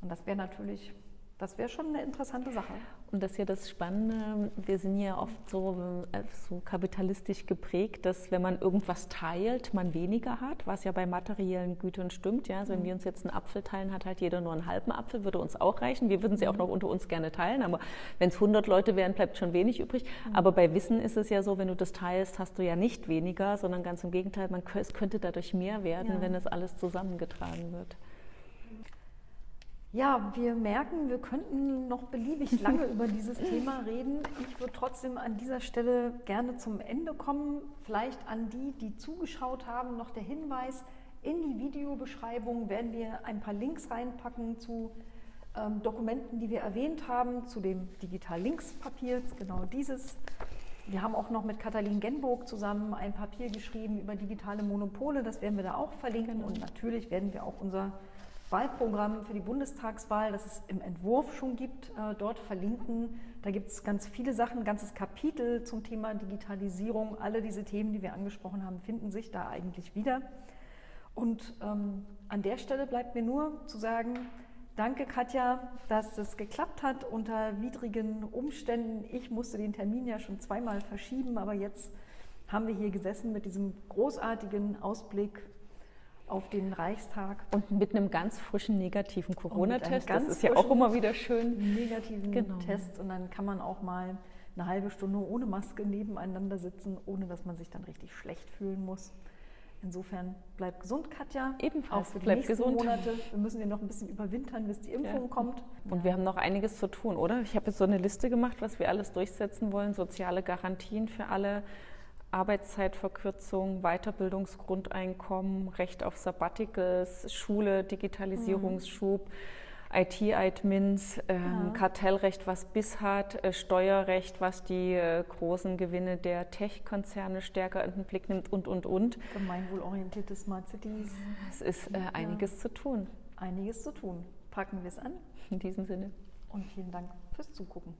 Speaker 1: Und das wäre natürlich, das wäre schon eine interessante Sache.
Speaker 2: Und das ist ja das Spannende, wir sind ja oft so, äh, so kapitalistisch geprägt, dass wenn man irgendwas teilt, man weniger hat, was ja bei materiellen Gütern stimmt. Ja? Also wenn mhm. wir uns jetzt einen Apfel teilen, hat halt jeder nur einen halben Apfel, würde uns auch reichen. Wir würden sie auch mhm. noch unter uns gerne teilen, aber wenn es 100 Leute wären, bleibt schon wenig übrig. Mhm. Aber bei Wissen ist es ja so, wenn du das teilst, hast du ja nicht weniger, sondern ganz im Gegenteil, man, es könnte dadurch mehr werden, ja. wenn es alles zusammengetragen wird.
Speaker 1: Ja, wir merken, wir könnten noch beliebig lange über dieses Thema reden. Ich würde trotzdem an dieser Stelle gerne zum Ende kommen. Vielleicht an die, die zugeschaut haben, noch der Hinweis, in die Videobeschreibung werden wir ein paar Links reinpacken zu ähm, Dokumenten, die wir erwähnt haben, zu dem Digital-Links-Papier, genau dieses. Wir haben auch noch mit Katalin Genburg zusammen ein Papier geschrieben über digitale Monopole, das werden wir da auch verlinken und natürlich werden wir auch unser Wahlprogramm für die Bundestagswahl, das es im Entwurf schon gibt, äh, dort verlinken. Da gibt es ganz viele Sachen, ein ganzes Kapitel zum Thema Digitalisierung. Alle diese Themen, die wir angesprochen haben, finden sich da eigentlich wieder. Und ähm, an der Stelle bleibt mir nur zu sagen, danke Katja, dass es geklappt hat unter widrigen Umständen. Ich musste den Termin ja schon zweimal verschieben, aber jetzt haben wir hier gesessen mit diesem großartigen Ausblick auf den Reichstag.
Speaker 2: Und mit einem ganz frischen negativen Corona-Test. Das ist ja auch immer wieder schön.
Speaker 1: Negativen genau. Test. Und dann kann man auch mal eine halbe Stunde ohne Maske nebeneinander sitzen, ohne dass man sich dann richtig schlecht fühlen muss. Insofern bleibt gesund, Katja.
Speaker 2: Ebenfalls.
Speaker 1: Auch für die bleibt nächsten gesund. Monate. Wir müssen ja noch ein bisschen überwintern, bis die Impfung ja. kommt.
Speaker 2: Und ja. wir haben noch einiges zu tun, oder? Ich habe jetzt so eine Liste gemacht, was wir alles durchsetzen wollen. Soziale Garantien für alle, Arbeitszeitverkürzung, Weiterbildungsgrundeinkommen, Recht auf Sabbaticals, Schule, Digitalisierungsschub. Mhm IT-Admins, ähm, ja. Kartellrecht, was BIS hat, äh, Steuerrecht, was die äh, großen Gewinne der Tech-Konzerne stärker in den Blick nimmt und, und, und.
Speaker 1: Gemeinwohlorientierte Smart Cities.
Speaker 2: Es ist äh, einiges ja. zu tun.
Speaker 1: Einiges zu tun. Packen wir es an.
Speaker 2: In diesem Sinne.
Speaker 1: Und vielen Dank fürs Zugucken.